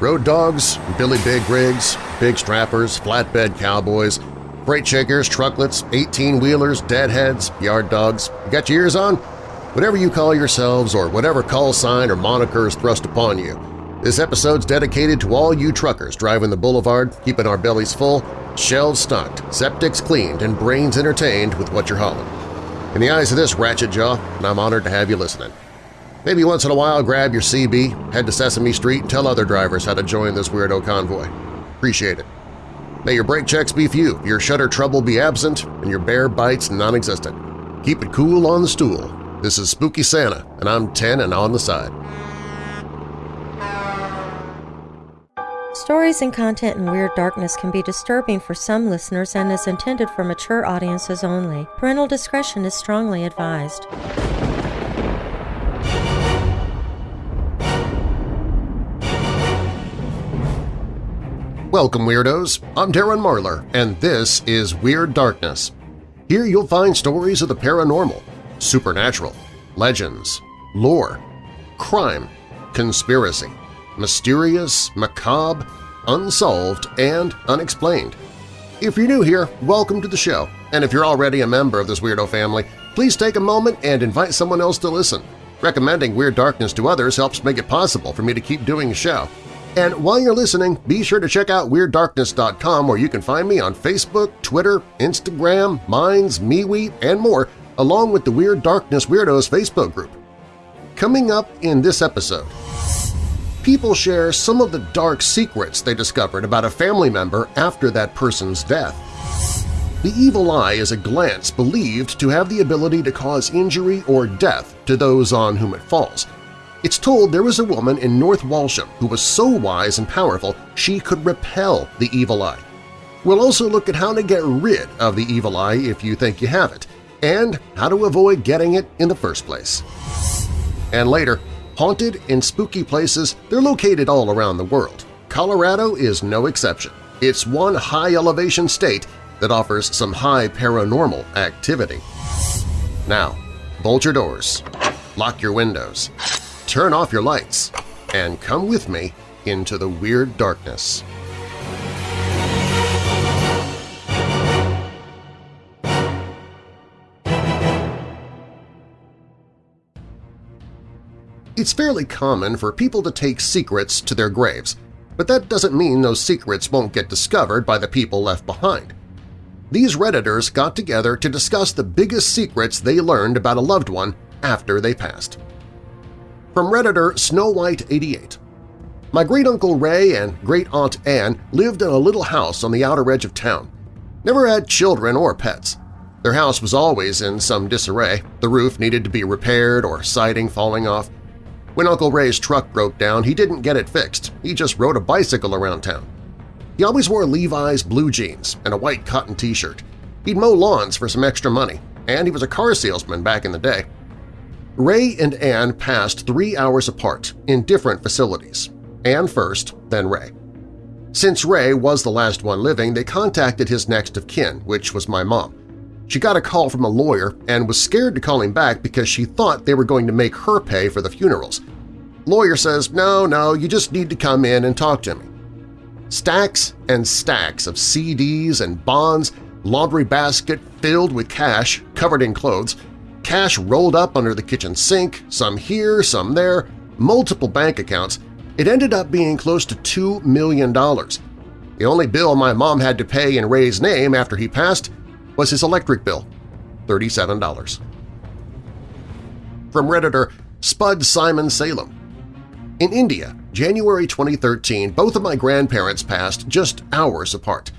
Road dogs, Billy Big rigs, big strappers, flatbed cowboys, freight shakers, trucklets, 18-wheelers, deadheads, yard dogs. You got your ears on? Whatever you call yourselves or whatever call sign or moniker is thrust upon you, this episode's dedicated to all you truckers driving the boulevard, keeping our bellies full, shelves stocked, septics cleaned, and brains entertained with what you're hauling. In the eyes of this ratchet jaw, I'm honored to have you listening. Maybe once in a while grab your CB, head to Sesame Street, and tell other drivers how to join this weirdo convoy. Appreciate it. May your brake checks be few, your shutter trouble be absent, and your bear bites non-existent. Keep it cool on the stool. This is Spooky Santa, and I'm 10 and on the side. Stories and content in Weird Darkness can be disturbing for some listeners and is intended for mature audiences only. Parental discretion is strongly advised. Welcome, Weirdos! I'm Darren Marlar, and this is Weird Darkness. Here you'll find stories of the paranormal, supernatural, legends, lore, crime, conspiracy, mysterious, macabre, unsolved, and unexplained. If you're new here, welcome to the show, and if you're already a member of this weirdo family, please take a moment and invite someone else to listen. Recommending Weird Darkness to others helps make it possible for me to keep doing the show. And while you're listening, be sure to check out WeirdDarkness.com where you can find me on Facebook, Twitter, Instagram, Minds, MeWe, and more, along with the Weird Darkness Weirdos Facebook group. Coming up in this episode, people share some of the dark secrets they discovered about a family member after that person's death. The evil eye is a glance believed to have the ability to cause injury or death to those on whom it falls – it's told there was a woman in North Walsham who was so wise and powerful she could repel the evil eye. We'll also look at how to get rid of the evil eye if you think you have it, and how to avoid getting it in the first place. And later, haunted and spooky places, they're located all around the world. Colorado is no exception. It's one high-elevation state that offers some high paranormal activity. Now, bolt your doors, lock your windows, turn off your lights, and come with me into the Weird Darkness. It's fairly common for people to take secrets to their graves, but that doesn't mean those secrets won't get discovered by the people left behind. These Redditors got together to discuss the biggest secrets they learned about a loved one after they passed. From Redditor Snow White 88 My great-uncle Ray and great-aunt Anne lived in a little house on the outer edge of town. Never had children or pets. Their house was always in some disarray, the roof needed to be repaired or siding falling off. When Uncle Ray's truck broke down, he didn't get it fixed, he just rode a bicycle around town. He always wore Levi's blue jeans and a white cotton t-shirt. He'd mow lawns for some extra money, and he was a car salesman back in the day. Ray and Anne passed three hours apart in different facilities. Anne first, then Ray. Since Ray was the last one living, they contacted his next of kin, which was my mom. She got a call from a lawyer and was scared to call him back because she thought they were going to make her pay for the funerals. Lawyer says, no, no, you just need to come in and talk to me. Stacks and stacks of CDs and bonds, laundry basket filled with cash covered in clothes, cash rolled up under the kitchen sink, some here, some there, multiple bank accounts, it ended up being close to $2 million. The only bill my mom had to pay in Ray's name after he passed was his electric bill, $37. From Redditor Spud Simon Salem In India, January 2013, both of my grandparents passed just hours apart.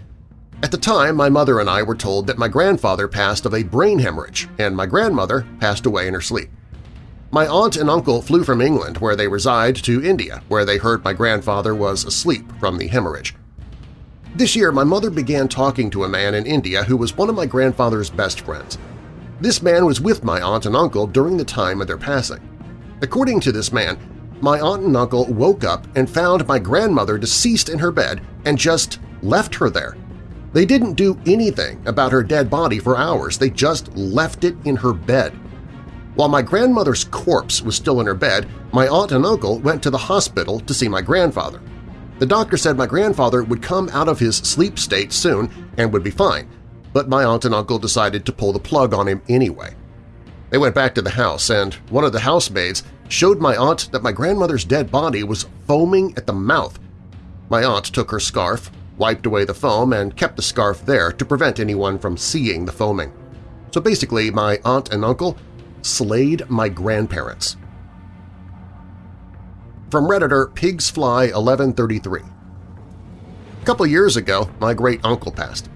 At the time, my mother and I were told that my grandfather passed of a brain hemorrhage and my grandmother passed away in her sleep. My aunt and uncle flew from England, where they reside, to India, where they heard my grandfather was asleep from the hemorrhage. This year, my mother began talking to a man in India who was one of my grandfather's best friends. This man was with my aunt and uncle during the time of their passing. According to this man, my aunt and uncle woke up and found my grandmother deceased in her bed and just left her there. They didn't do anything about her dead body for hours, they just left it in her bed. While my grandmother's corpse was still in her bed, my aunt and uncle went to the hospital to see my grandfather. The doctor said my grandfather would come out of his sleep state soon and would be fine, but my aunt and uncle decided to pull the plug on him anyway. They went back to the house, and one of the housemaids showed my aunt that my grandmother's dead body was foaming at the mouth. My aunt took her scarf, wiped away the foam, and kept the scarf there to prevent anyone from seeing the foaming. So basically, my aunt and uncle slayed my grandparents. From Redditor Pigsfly1133 A couple years ago, my great-uncle passed.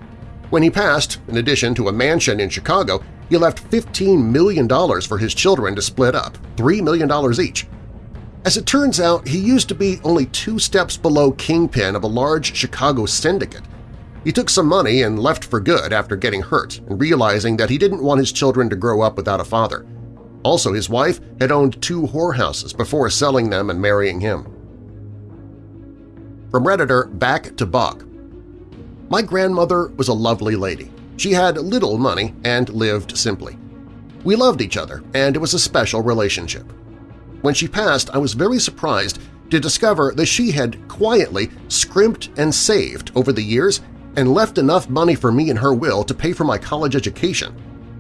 When he passed, in addition to a mansion in Chicago, he left $15 million for his children to split up, $3 million each. As it turns out, he used to be only two steps below kingpin of a large Chicago syndicate. He took some money and left for good after getting hurt and realizing that he didn't want his children to grow up without a father. Also, his wife had owned two whorehouses before selling them and marrying him. From Redditor Back to Bog My grandmother was a lovely lady. She had little money and lived simply. We loved each other, and it was a special relationship. When she passed, I was very surprised to discover that she had quietly scrimped and saved over the years and left enough money for me in her will to pay for my college education.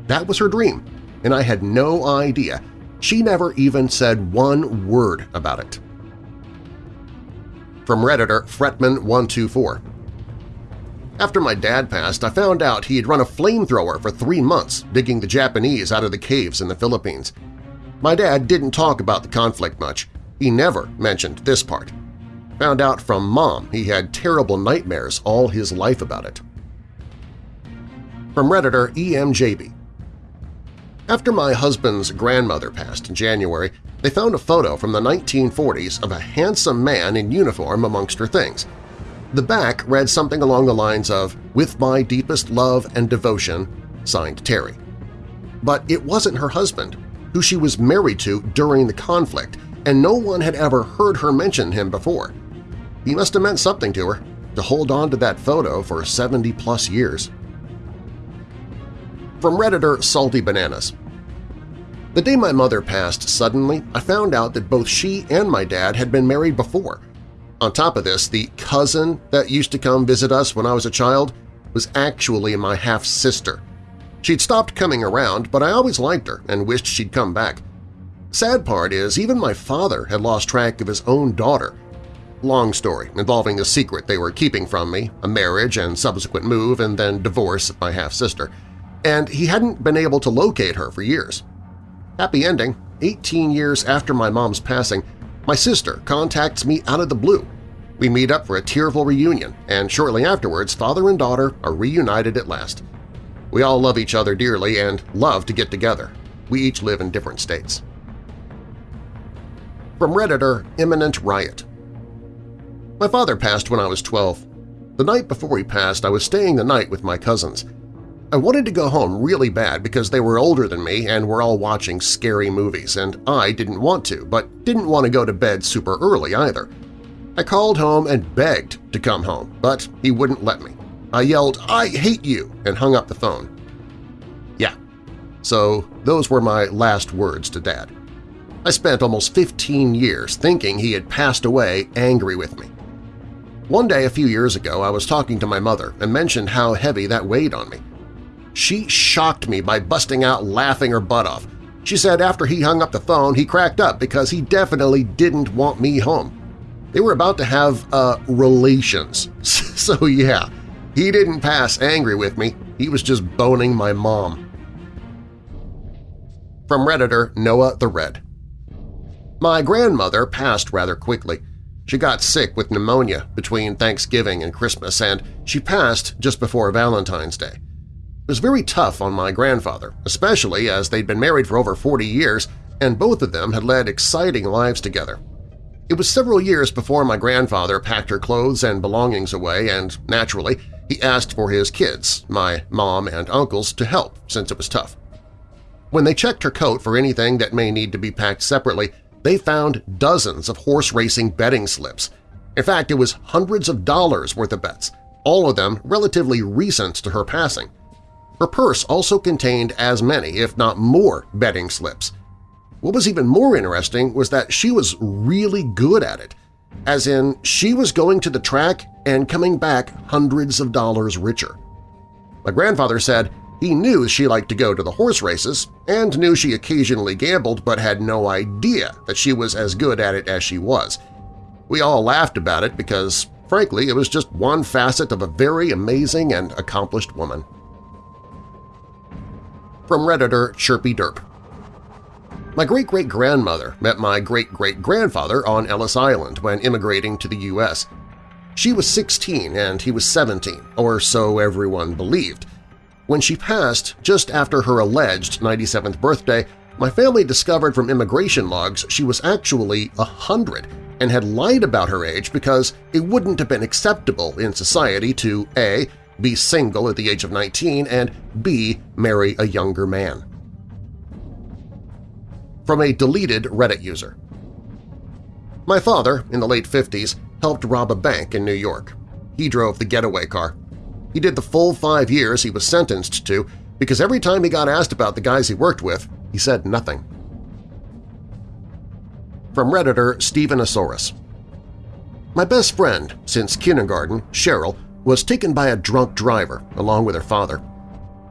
That was her dream, and I had no idea. She never even said one word about it. From Redditor Fretman124 After my dad passed, I found out he had run a flamethrower for three months digging the Japanese out of the caves in the Philippines. My dad didn't talk about the conflict much. He never mentioned this part. Found out from Mom he had terrible nightmares all his life about it. From Redditor EMJB after my husband's grandmother passed in January, they found a photo from the 1940s of a handsome man in uniform amongst her things. The back read something along the lines of, With my deepest love and devotion, signed Terry. But it wasn't her husband, who she was married to during the conflict, and no one had ever heard her mention him before. He must have meant something to her, to hold on to that photo for 70-plus years. From Redditor Salty Bananas The day my mother passed suddenly, I found out that both she and my dad had been married before. On top of this, the cousin that used to come visit us when I was a child was actually my half-sister. She'd stopped coming around, but I always liked her and wished she'd come back. Sad part is, even my father had lost track of his own daughter. Long story, involving a secret they were keeping from me, a marriage and subsequent move and then divorce of my half-sister – and he hadn't been able to locate her for years. Happy ending, 18 years after my mom's passing, my sister contacts me out of the blue. We meet up for a tearful reunion, and shortly afterwards father and daughter are reunited at last. We all love each other dearly and love to get together. We each live in different states. From Redditor Imminent Riot My father passed when I was 12. The night before he passed, I was staying the night with my cousins. I wanted to go home really bad because they were older than me and were all watching scary movies, and I didn't want to, but didn't want to go to bed super early either. I called home and begged to come home, but he wouldn't let me. I yelled, I hate you, and hung up the phone. Yeah, so those were my last words to Dad. I spent almost 15 years thinking he had passed away angry with me. One day a few years ago I was talking to my mother and mentioned how heavy that weighed on me. She shocked me by busting out laughing her butt off. She said after he hung up the phone he cracked up because he definitely didn't want me home. They were about to have, uh, relations. so yeah, he didn't pass angry with me, he was just boning my mom. From Redditor Noah the Red My grandmother passed rather quickly. She got sick with pneumonia between Thanksgiving and Christmas, and she passed just before Valentine's Day. It was very tough on my grandfather, especially as they'd been married for over 40 years and both of them had led exciting lives together. It was several years before my grandfather packed her clothes and belongings away and, naturally, he asked for his kids, my mom and uncles, to help since it was tough. When they checked her coat for anything that may need to be packed separately, they found dozens of horse racing betting slips. In fact, it was hundreds of dollars worth of bets, all of them relatively recent to her passing. Her purse also contained as many, if not more, betting slips. What was even more interesting was that she was really good at it. As in she was going to the track and coming back hundreds of dollars richer. My grandfather said he knew she liked to go to the horse races and knew she occasionally gambled but had no idea that she was as good at it as she was. We all laughed about it because, frankly, it was just one facet of a very amazing and accomplished woman. From Redditor Chirpy Derp My great-great-grandmother met my great-great-grandfather on Ellis Island when immigrating to the U.S. She was 16 and he was 17, or so everyone believed. When she passed, just after her alleged 97th birthday, my family discovered from immigration logs she was actually hundred and had lied about her age because it wouldn't have been acceptable in society to a. be single at the age of 19 and b. marry a younger man. From a deleted Reddit user My father, in the late 50s, helped rob a bank in New York. He drove the getaway car. He did the full five years he was sentenced to because every time he got asked about the guys he worked with, he said nothing. From Redditor Stephen Asaurus My best friend since kindergarten, Cheryl, was taken by a drunk driver along with her father.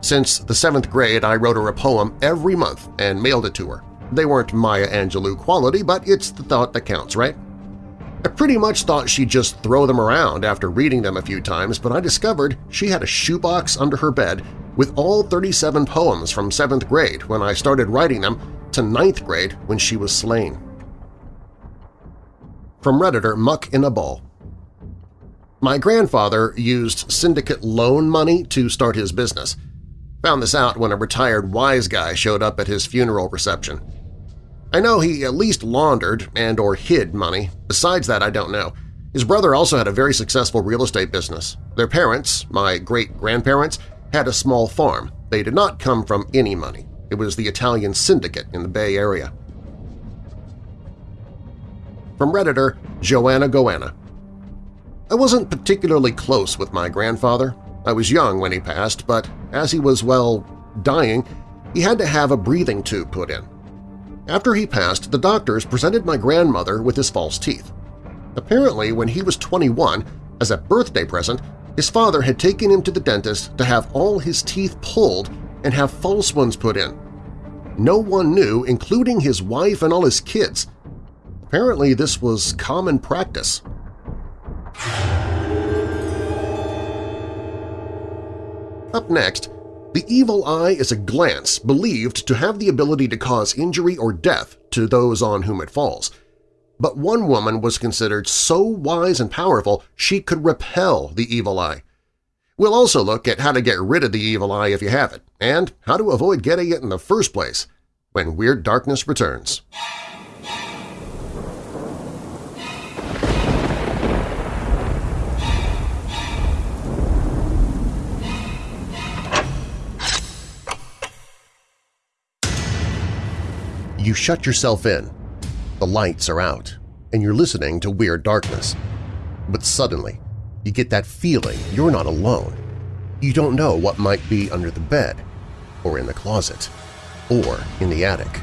Since the seventh grade, I wrote her a poem every month and mailed it to her. They weren't Maya Angelou quality, but it's the thought that counts, right? I pretty much thought she'd just throw them around after reading them a few times, but I discovered she had a shoebox under her bed with all 37 poems from 7th grade when I started writing them to ninth grade when she was slain. From Redditor Muck in a Ball My grandfather used syndicate loan money to start his business. Found this out when a retired wise guy showed up at his funeral reception. I know he at least laundered and or hid money. Besides that, I don't know. His brother also had a very successful real estate business. Their parents, my great-grandparents, had a small farm. They did not come from any money. It was the Italian syndicate in the Bay Area. From Redditor Joanna Goanna I wasn't particularly close with my grandfather. I was young when he passed, but as he was, well, dying, he had to have a breathing tube put in. After he passed, the doctors presented my grandmother with his false teeth. Apparently, when he was 21, as a birthday present, his father had taken him to the dentist to have all his teeth pulled and have false ones put in. No one knew, including his wife and all his kids. Apparently, this was common practice. Up next, the evil eye is a glance believed to have the ability to cause injury or death to those on whom it falls. But one woman was considered so wise and powerful she could repel the evil eye. We'll also look at how to get rid of the evil eye if you have it, and how to avoid getting it in the first place when Weird Darkness returns. You shut yourself in. The lights are out, and you're listening to Weird Darkness. But suddenly, you get that feeling you're not alone. You don't know what might be under the bed, or in the closet, or in the attic,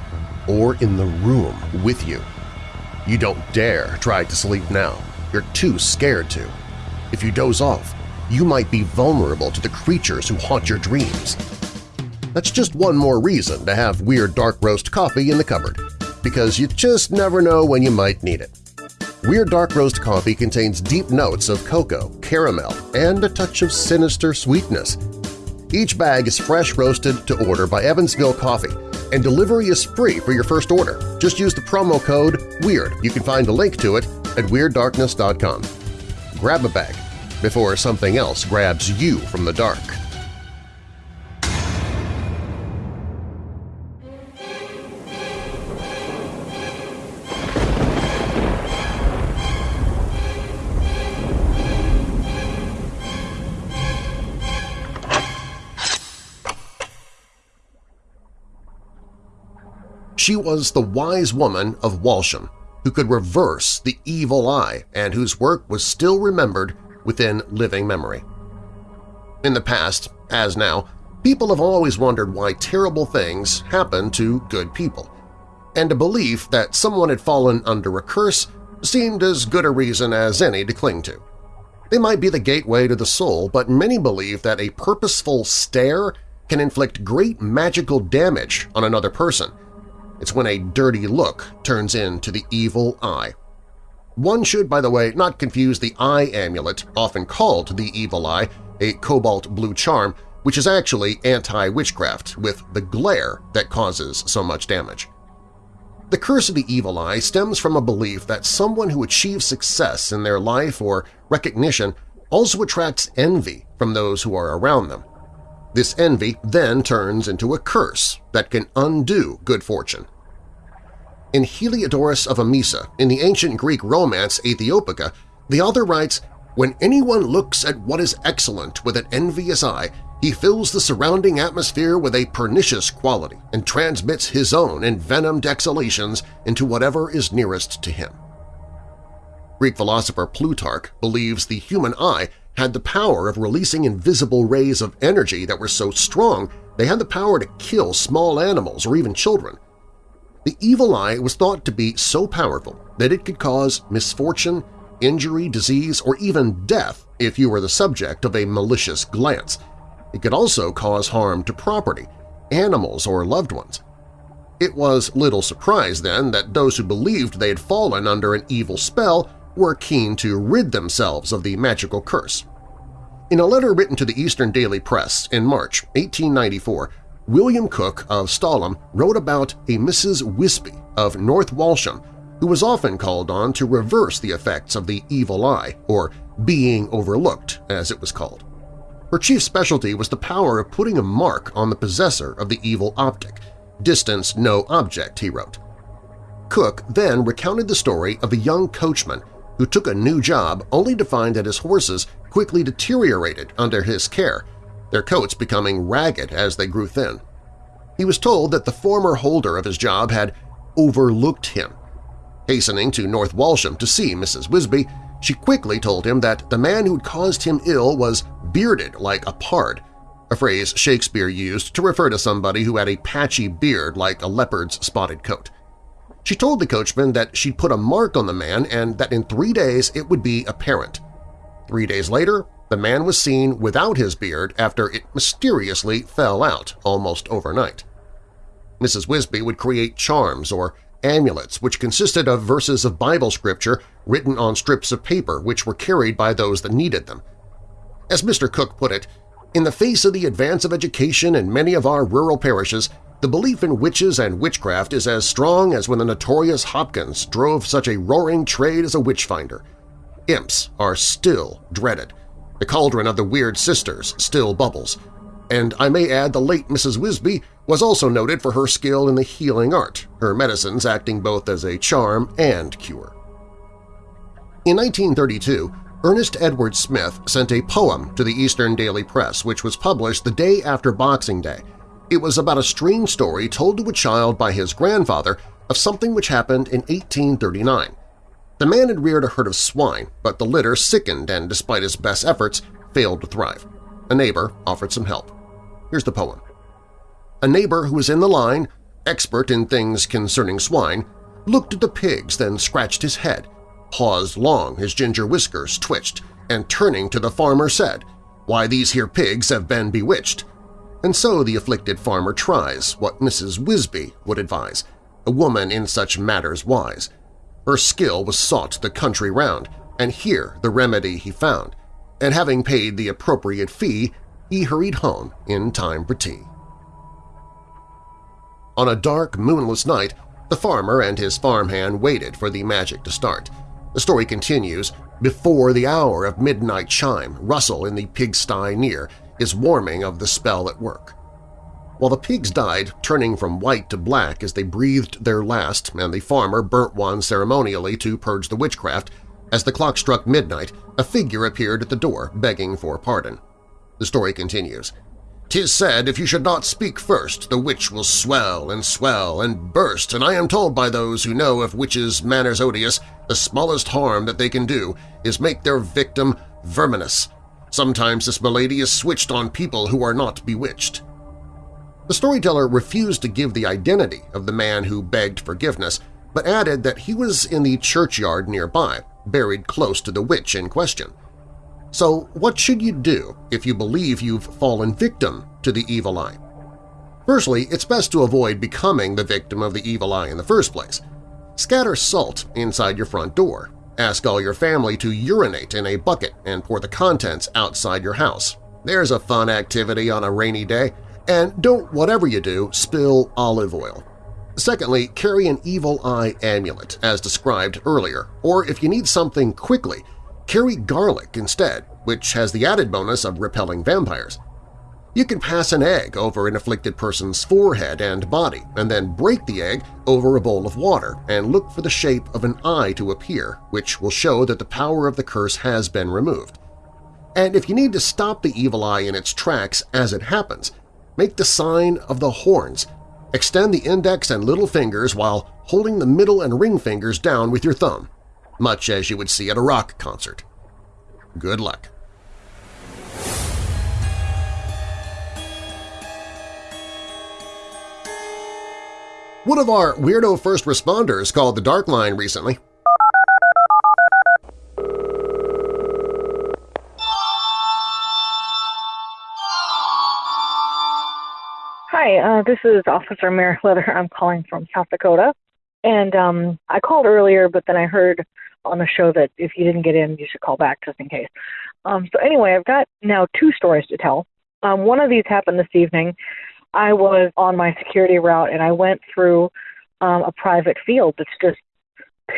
or in the room with you. You don't dare try to sleep now. You're too scared to. If you doze off, you might be vulnerable to the creatures who haunt your dreams. That's just one more reason to have Weird Dark Roast coffee in the cupboard, because you just never know when you might need it. Weird Dark Roast coffee contains deep notes of cocoa, caramel, and a touch of sinister sweetness. Each bag is fresh roasted to order by Evansville Coffee, and delivery is free for your first order. Just use the promo code WEIRD. You can find a link to it at WeirdDarkness.com. Grab a bag before something else grabs you from the dark. She was the wise woman of Walsham, who could reverse the evil eye and whose work was still remembered within living memory. In the past, as now, people have always wondered why terrible things happen to good people, and a belief that someone had fallen under a curse seemed as good a reason as any to cling to. They might be the gateway to the soul, but many believe that a purposeful stare can inflict great magical damage on another person. It's when a dirty look turns into the evil eye. One should, by the way, not confuse the eye amulet, often called the evil eye, a cobalt blue charm, which is actually anti-witchcraft, with the glare that causes so much damage. The curse of the evil eye stems from a belief that someone who achieves success in their life or recognition also attracts envy from those who are around them. This envy then turns into a curse that can undo good fortune. In Heliodorus of Emesa, in the ancient Greek romance Aethiopica, the author writes, When anyone looks at what is excellent with an envious eye, he fills the surrounding atmosphere with a pernicious quality and transmits his own envenomed exhalations into whatever is nearest to him. Greek philosopher Plutarch believes the human eye had the power of releasing invisible rays of energy that were so strong they had the power to kill small animals or even children. The evil eye was thought to be so powerful that it could cause misfortune, injury, disease, or even death if you were the subject of a malicious glance – it could also cause harm to property, animals, or loved ones. It was little surprise, then, that those who believed they had fallen under an evil spell were keen to rid themselves of the magical curse. In a letter written to the Eastern Daily Press in March 1894, William Cook of Stalham wrote about a Mrs. Wisby of North Walsham who was often called on to reverse the effects of the evil eye, or being overlooked, as it was called. Her chief specialty was the power of putting a mark on the possessor of the evil optic, distance no object, he wrote. Cook then recounted the story of a young coachman who took a new job only to find that his horses quickly deteriorated under his care, their coats becoming ragged as they grew thin. He was told that the former holder of his job had overlooked him. Hastening to North Walsham to see Mrs. Wisby, she quickly told him that the man who'd caused him ill was bearded like a pard, a phrase Shakespeare used to refer to somebody who had a patchy beard like a leopard's spotted coat. She told the coachman that she'd put a mark on the man and that in three days it would be apparent. Three days later, the man was seen without his beard after it mysteriously fell out almost overnight. Mrs. Wisby would create charms or amulets which consisted of verses of Bible scripture written on strips of paper which were carried by those that needed them. As Mr. Cook put it, in the face of the advance of education in many of our rural parishes, the belief in witches and witchcraft is as strong as when the notorious Hopkins drove such a roaring trade as a witch-finder. Imps are still dreaded. The cauldron of the Weird Sisters still bubbles. And I may add the late Mrs. Wisby was also noted for her skill in the healing art, her medicines acting both as a charm and cure. In 1932, Ernest Edward Smith sent a poem to the Eastern Daily Press which was published the day after Boxing Day. It was about a strange story told to a child by his grandfather of something which happened in 1839. The man had reared a herd of swine, but the litter sickened and, despite his best efforts, failed to thrive. A neighbor offered some help. Here's the poem. A neighbor who was in the line, expert in things concerning swine, looked at the pigs, then scratched his head, paused long, his ginger whiskers twitched, and turning to the farmer said, Why, these here pigs have been bewitched. And so the afflicted farmer tries what Mrs. Wisby would advise, a woman in such matters wise. Her skill was sought the country round, and here the remedy he found, and having paid the appropriate fee, he hurried home in time for tea. On a dark, moonless night, the farmer and his farmhand waited for the magic to start. The story continues, before the hour of midnight chime, Russell in the pigsty near is warming of the spell at work. While the pigs died, turning from white to black as they breathed their last and the farmer burnt one ceremonially to purge the witchcraft, as the clock struck midnight, a figure appeared at the door begging for pardon. The story continues. "'Tis said if you should not speak first, the witch will swell and swell and burst, and I am told by those who know of witches' manners odious, the smallest harm that they can do is make their victim verminous. Sometimes this malady is switched on people who are not bewitched. The storyteller refused to give the identity of the man who begged forgiveness, but added that he was in the churchyard nearby, buried close to the witch in question. So what should you do if you believe you've fallen victim to the evil eye? Firstly, it's best to avoid becoming the victim of the evil eye in the first place. Scatter salt inside your front door. Ask all your family to urinate in a bucket and pour the contents outside your house. There's a fun activity on a rainy day. And don't, whatever you do, spill olive oil. Secondly, carry an evil eye amulet, as described earlier, or if you need something quickly, carry garlic instead, which has the added bonus of repelling vampires. You can pass an egg over an afflicted person's forehead and body and then break the egg over a bowl of water and look for the shape of an eye to appear, which will show that the power of the curse has been removed. And if you need to stop the evil eye in its tracks as it happens, make the sign of the horns – Extend the index and little fingers while holding the middle and ring fingers down with your thumb, much as you would see at a rock concert. Good luck. One of our weirdo first responders called the Dark Line recently Hi, uh, this is Officer Mary Leather. I'm calling from South Dakota. And um, I called earlier, but then I heard on the show that if you didn't get in, you should call back just in case. Um, so anyway, I've got now two stories to tell. Um, one of these happened this evening. I was on my security route and I went through um, a private field that's just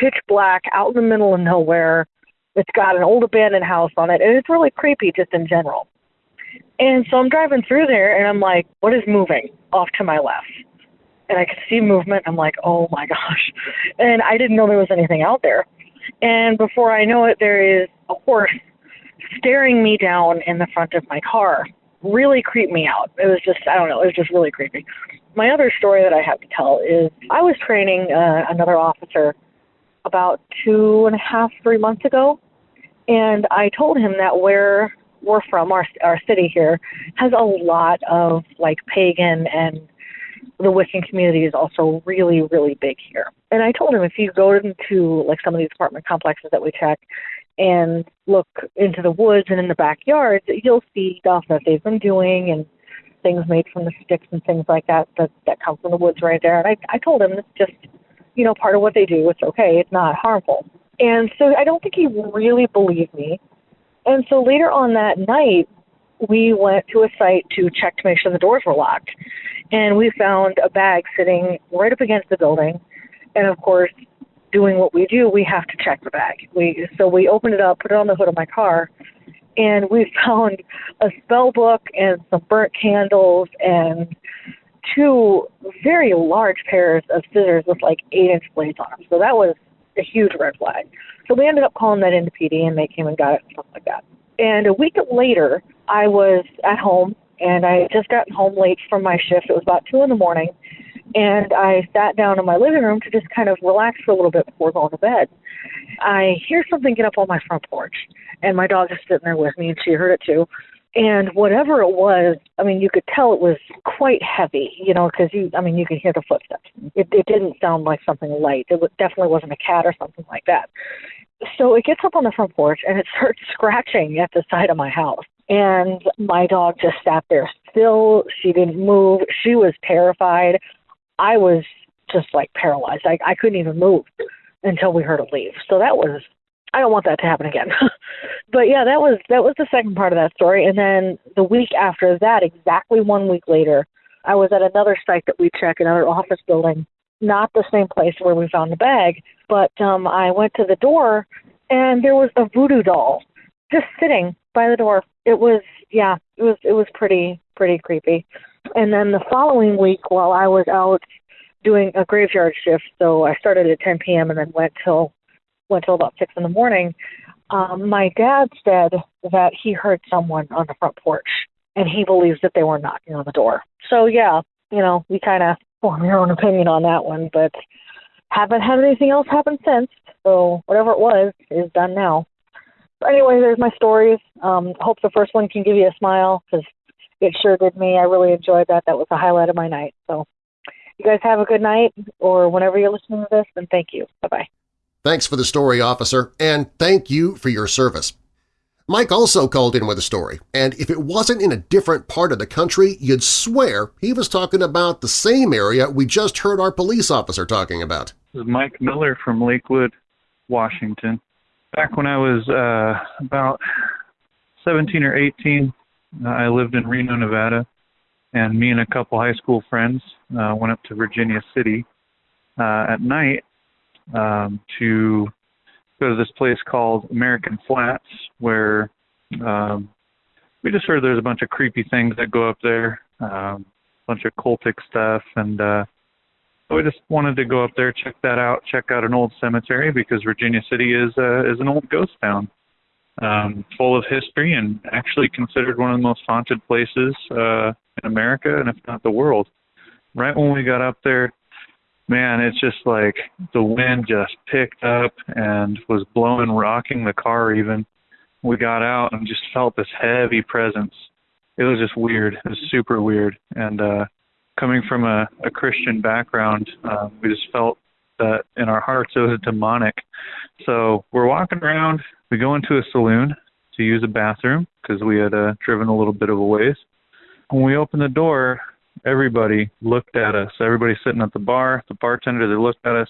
pitch black out in the middle of nowhere. It's got an old abandoned house on it, and it's really creepy just in general. And so I'm driving through there and I'm like, what is moving off to my left? And I could see movement. I'm like, oh my gosh. And I didn't know there was anything out there. And before I know it, there is a horse staring me down in the front of my car. Really creeped me out. It was just, I don't know, it was just really creepy. My other story that I have to tell is I was training uh, another officer about two and a half, three months ago. And I told him that where we're from, our our city here, has a lot of like pagan and the Wiccan community is also really, really big here. And I told him if you go into like some of these apartment complexes that we check and look into the woods and in the backyards, you'll see stuff that they've been doing and things made from the sticks and things like that that, that come from the woods right there. And I, I told him it's just, you know, part of what they do. It's okay. It's not harmful. And so I don't think he really believed me. And so later on that night, we went to a site to check to make sure the doors were locked. And we found a bag sitting right up against the building. And of course, doing what we do, we have to check the bag. We so we opened it up, put it on the hood of my car, and we found a spell book and some burnt candles and two very large pairs of scissors with like eight inch blades on them. So that was a huge red flag. So we ended up calling that into PD and they came and got it and stuff like that. And a week later, I was at home and I had just gotten home late from my shift. It was about two in the morning. And I sat down in my living room to just kind of relax for a little bit before going to bed. I hear something get up on my front porch, and my dog is sitting there with me, and she heard it too. And whatever it was, I mean, you could tell it was quite heavy, you know, because you, I mean, you could hear the footsteps. It, it didn't sound like something light. It definitely wasn't a cat or something like that. So it gets up on the front porch and it starts scratching at the side of my house. And my dog just sat there still. She didn't move. She was terrified. I was just like paralyzed. I, I couldn't even move until we heard her leave. So that was I don't want that to happen again. but yeah, that was that was the second part of that story. And then the week after that, exactly one week later, I was at another site that we check, another office building, not the same place where we found the bag, but um I went to the door and there was a voodoo doll just sitting by the door. It was yeah, it was it was pretty pretty creepy. And then the following week while I was out doing a graveyard shift, so I started at 10 p.m. and then went till went till about six in the morning. Um, my dad said that he heard someone on the front porch, and he believes that they were knocking on the door. So yeah, you know, we kind of form your own opinion on that one, but haven't had anything else happen since. So whatever it was is done now. So anyway, there's my stories. Um, hope the first one can give you a smile because it sure did me. I really enjoyed that. That was the highlight of my night. So you guys have a good night, or whenever you're listening to this, and thank you. Bye-bye. Thanks for the story, officer, and thank you for your service. Mike also called in with a story, and if it wasn't in a different part of the country, you'd swear he was talking about the same area we just heard our police officer talking about. This is Mike Miller from Lakewood, Washington. Back when I was uh, about 17 or 18, uh, I lived in Reno, Nevada, and me and a couple high school friends uh, went up to Virginia City uh, at night um, to go to this place called American Flats, where um, we just heard there's a bunch of creepy things that go up there, um, a bunch of cultic stuff, and uh, so we just wanted to go up there, check that out, check out an old cemetery because Virginia City is uh, is an old ghost town, um, full of history and actually considered one of the most haunted places uh, in America and if not the world. Right when we got up there, man, it's just like the wind just picked up and was blowing, rocking the car even. We got out and just felt this heavy presence. It was just weird. It was super weird. And uh coming from a, a Christian background, uh, we just felt that in our hearts it was demonic. So we're walking around. We go into a saloon to use a bathroom because we had uh, driven a little bit of a ways. When we opened the door, everybody looked at us. Everybody sitting at the bar, the bartender, they looked at us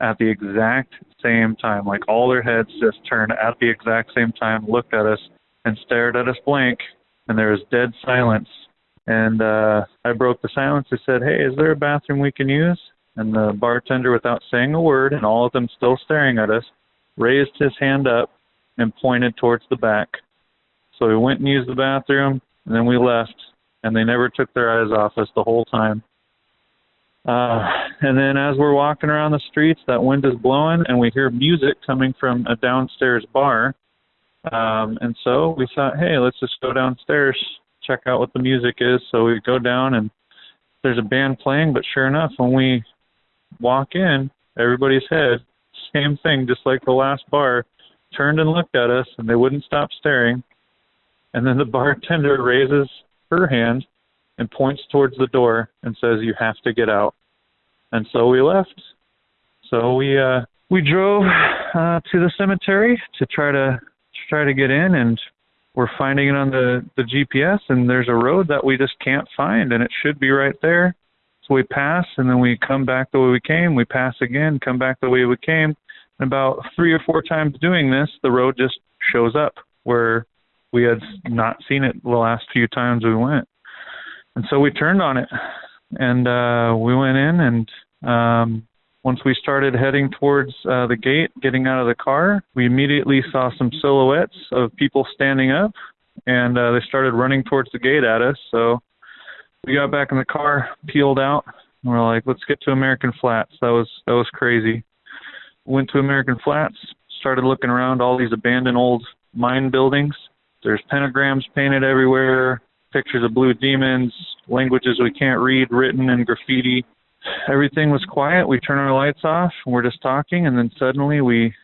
at the exact same time. Like all their heads just turned at the exact same time, looked at us, and stared at us blank. And there was dead silence. And uh, I broke the silence. I said, Hey, is there a bathroom we can use? And the bartender, without saying a word, and all of them still staring at us, raised his hand up and pointed towards the back. So we went and used the bathroom, and then we left and they never took their eyes off us the whole time. Uh, and then as we're walking around the streets, that wind is blowing, and we hear music coming from a downstairs bar. Um, and so we thought, hey, let's just go downstairs, check out what the music is. So we go down, and there's a band playing. But sure enough, when we walk in, everybody's head, same thing, just like the last bar, turned and looked at us, and they wouldn't stop staring. And then the bartender raises her hand and points towards the door and says, "You have to get out." And so we left. So we uh, we drove uh, to the cemetery to try to, to try to get in, and we're finding it on the the GPS, and there's a road that we just can't find, and it should be right there. So we pass, and then we come back the way we came. We pass again, come back the way we came. And about three or four times doing this, the road just shows up where we had not seen it the last few times we went. And so we turned on it and uh we went in and um once we started heading towards uh the gate, getting out of the car, we immediately saw some silhouettes of people standing up and uh they started running towards the gate at us. So we got back in the car, peeled out, and we're like, let's get to American Flats. That was that was crazy. Went to American Flats, started looking around all these abandoned old mine buildings there's pentagrams painted everywhere, pictures of blue demons, languages we can't read written in graffiti. Everything was quiet. We turn our lights off and we're just talking, and then suddenly we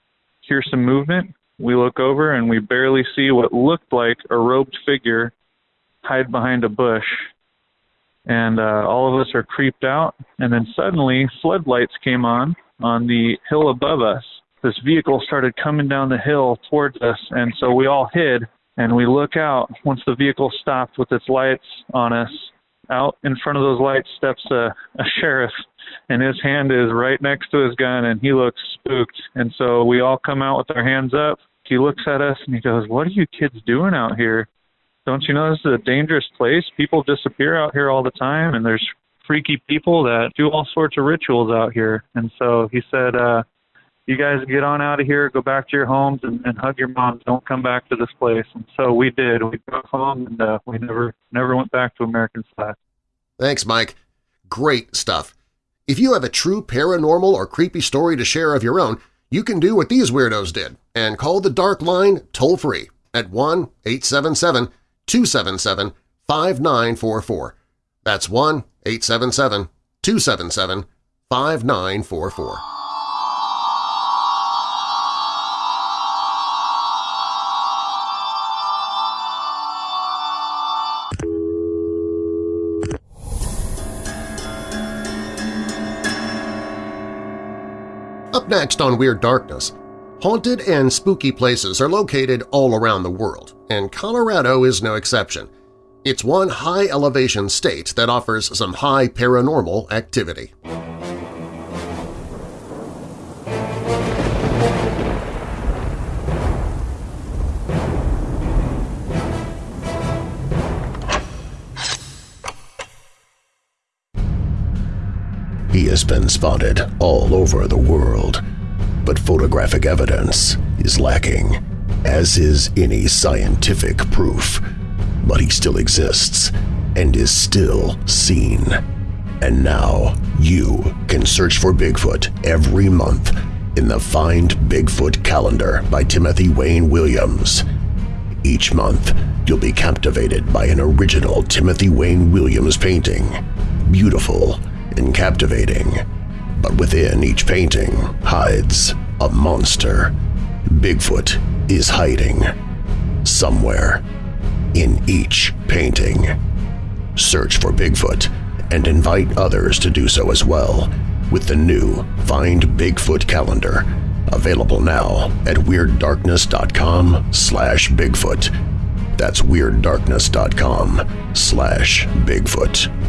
hear some movement. We look over and we barely see what looked like a robed figure hide behind a bush. And uh, all of us are creeped out. And then suddenly, floodlights came on on the hill above us. This vehicle started coming down the hill towards us, and so we all hid and we look out. Once the vehicle stopped with its lights on us out in front of those lights steps a, a sheriff. And his hand is right next to his gun and he looks spooked. And so we all come out with our hands up. He looks at us and he goes what are you kids doing out here don't you know this is a dangerous place people disappear out here all the time and there's freaky people that do all sorts of rituals out here and so he said uh you guys get on out of here, go back to your homes, and, and hug your moms. Don't come back to this place. And so we did. We drove home, and uh, we never never went back to American Flat. Thanks, Mike. Great stuff. If you have a true paranormal or creepy story to share of your own, you can do what these weirdos did and call the Dark Line toll-free at 277 5944. That's 1 877 277 5944. Up next on Weird Darkness, haunted and spooky places are located all around the world, and Colorado is no exception. It's one high-elevation state that offers some high paranormal activity. He has been spotted all over the world, but photographic evidence is lacking, as is any scientific proof. But he still exists and is still seen. And now you can search for Bigfoot every month in the Find Bigfoot calendar by Timothy Wayne Williams. Each month, you'll be captivated by an original Timothy Wayne Williams painting. Beautiful and captivating, but within each painting hides a monster. Bigfoot is hiding somewhere in each painting. Search for Bigfoot and invite others to do so as well with the new Find Bigfoot calendar, available now at WeirdDarkness.com slash Bigfoot. That's WeirdDarkness.com slash Bigfoot.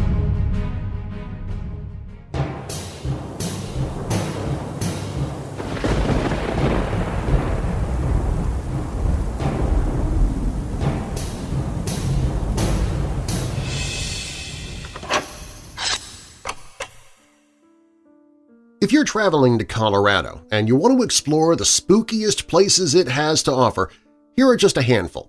If you're traveling to Colorado and you want to explore the spookiest places it has to offer, here are just a handful.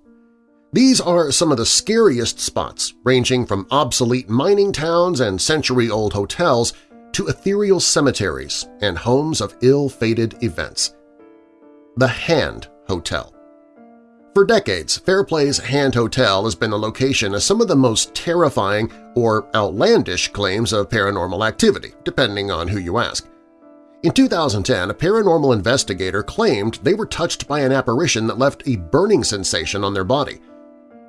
These are some of the scariest spots, ranging from obsolete mining towns and century-old hotels to ethereal cemeteries and homes of ill-fated events. The Hand Hotel For decades, Fairplay's Hand Hotel has been the location of some of the most terrifying or outlandish claims of paranormal activity, depending on who you ask. In 2010, a paranormal investigator claimed they were touched by an apparition that left a burning sensation on their body.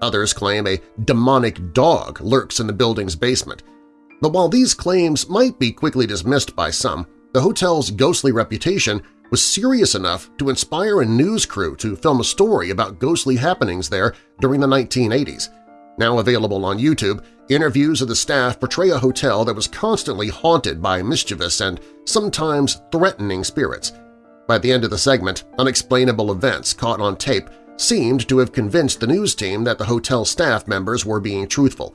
Others claim a demonic dog lurks in the building's basement. But while these claims might be quickly dismissed by some, the hotel's ghostly reputation was serious enough to inspire a news crew to film a story about ghostly happenings there during the 1980s. Now available on YouTube, interviews of the staff portray a hotel that was constantly haunted by mischievous and sometimes threatening spirits. By the end of the segment, unexplainable events caught on tape seemed to have convinced the news team that the hotel staff members were being truthful.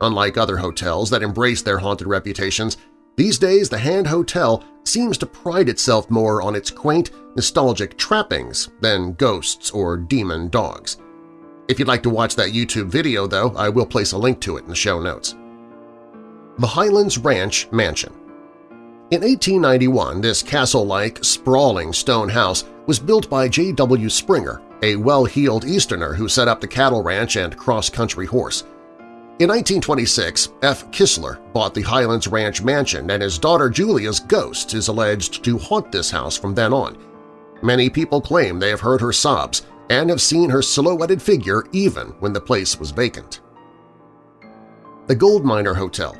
Unlike other hotels that embrace their haunted reputations, these days the Hand Hotel seems to pride itself more on its quaint, nostalgic trappings than ghosts or demon dogs. If you'd like to watch that YouTube video, though, I will place a link to it in the show notes. The Highlands Ranch Mansion In 1891, this castle-like, sprawling stone house was built by J.W. Springer, a well-heeled Easterner who set up the cattle ranch and cross-country horse. In 1926, F. Kistler bought the Highlands Ranch mansion and his daughter Julia's ghost is alleged to haunt this house from then on. Many people claim they have heard her sobs, and have seen her silhouetted figure even when the place was vacant. The Gold Miner Hotel